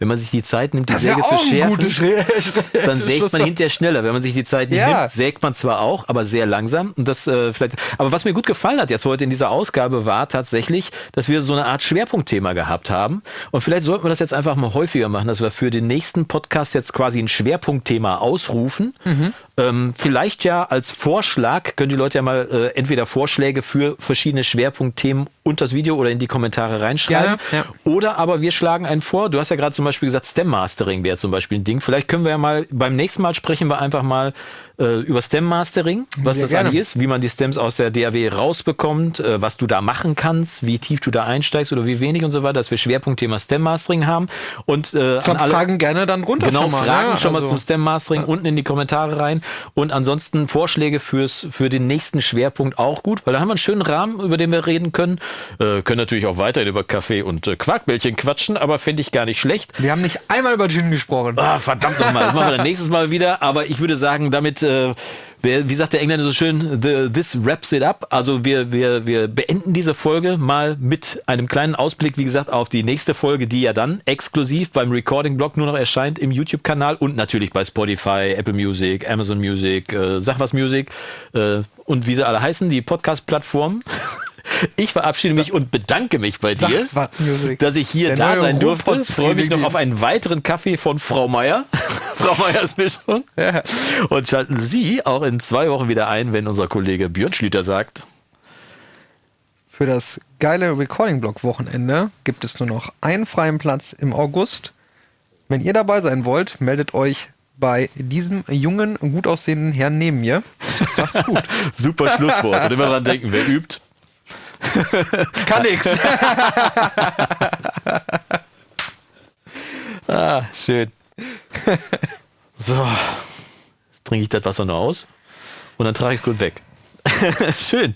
Wenn man sich die Zeit nimmt, die das Säge zu schärfen, Schre- dann sägt man hinterher schneller. Wenn man sich die Zeit nicht Ja. nimmt, sägt man zwar auch, aber sehr langsam. Und das äh, vielleicht. Aber was mir gut gefallen hat jetzt heute in dieser Ausgabe war tatsächlich, dass wir so eine Art Schwerpunktthema gehabt haben. Und vielleicht sollten wir das jetzt einfach mal häufiger machen, dass wir für den nächsten Podcast jetzt quasi ein Schwerpunktthema ausrufen. Ähm, vielleicht ja als Vorschlag können die Leute ja mal äh, entweder Vorschläge für verschiedene Schwerpunktthemen unter das Video oder in die Kommentare reinschreiben. Gerne, Oder aber wir schlagen einen vor. Du hast ja gerade zum Beispiel gesagt, Stem Mastering wäre zum Beispiel ein Ding. Vielleicht können wir ja mal beim nächsten Mal sprechen wir einfach mal äh, über Stem Mastering, was Sehr das gerne. eigentlich ist, wie man die Stems aus der DAW rausbekommt, äh, was du da machen kannst, wie tief du da einsteigst oder wie wenig und so weiter, dass wir Schwerpunktthema Stem Mastering haben. Und äh, ich glaube, Fragen gerne dann runter Genau, schon mal. Fragen ne? schon mal Also- zum Stem Mastering unten in die Kommentare rein. Und ansonsten Vorschläge fürs, für den nächsten Schwerpunkt auch gut, weil da haben wir einen schönen Rahmen, über den wir reden können. Äh, können natürlich auch weiterhin über Kaffee und äh, Quarkbällchen quatschen, aber finde ich gar nicht schlecht. Wir haben nicht einmal über Gin gesprochen. Ah, verdammt nochmal, das machen wir dann nächstes Mal wieder. Aber ich würde sagen, damit, äh, wie sagt der Engländer so schön, the, this wraps it up. Also wir, wir, wir beenden diese Folge mal mit einem kleinen Ausblick, wie gesagt, auf die nächste Folge, die ja dann exklusiv beim Recording-Blog nur noch erscheint im YouTube-Kanal und natürlich bei Spotify, Apple Music, Amazon Music, äh, Sag was Music äh, und wie sie alle heißen, die Podcast-Plattformen. Ich verabschiede mich und bedanke mich bei dir, dass ich hier da sein durfte. Ruhrpott Freue mich noch auf einen weiteren Kaffee von Frau Meier. Frau Meiers Mischung. Und schalten Sie auch in zwei Wochen wieder ein, wenn unser Kollege Björn Schlüter sagt. Für das geile Recording-Block-Wochenende gibt es nur noch einen freien Platz im August. Wenn ihr dabei sein wollt, meldet euch bei diesem jungen, gut aussehenden Herrn neben mir. Macht's gut. Super Schlusswort. Und immer dran denken, wer übt. Kann nix. Ah, schön. So. Jetzt trinke ich das Wasser noch aus und dann trage ich es gut weg. schön.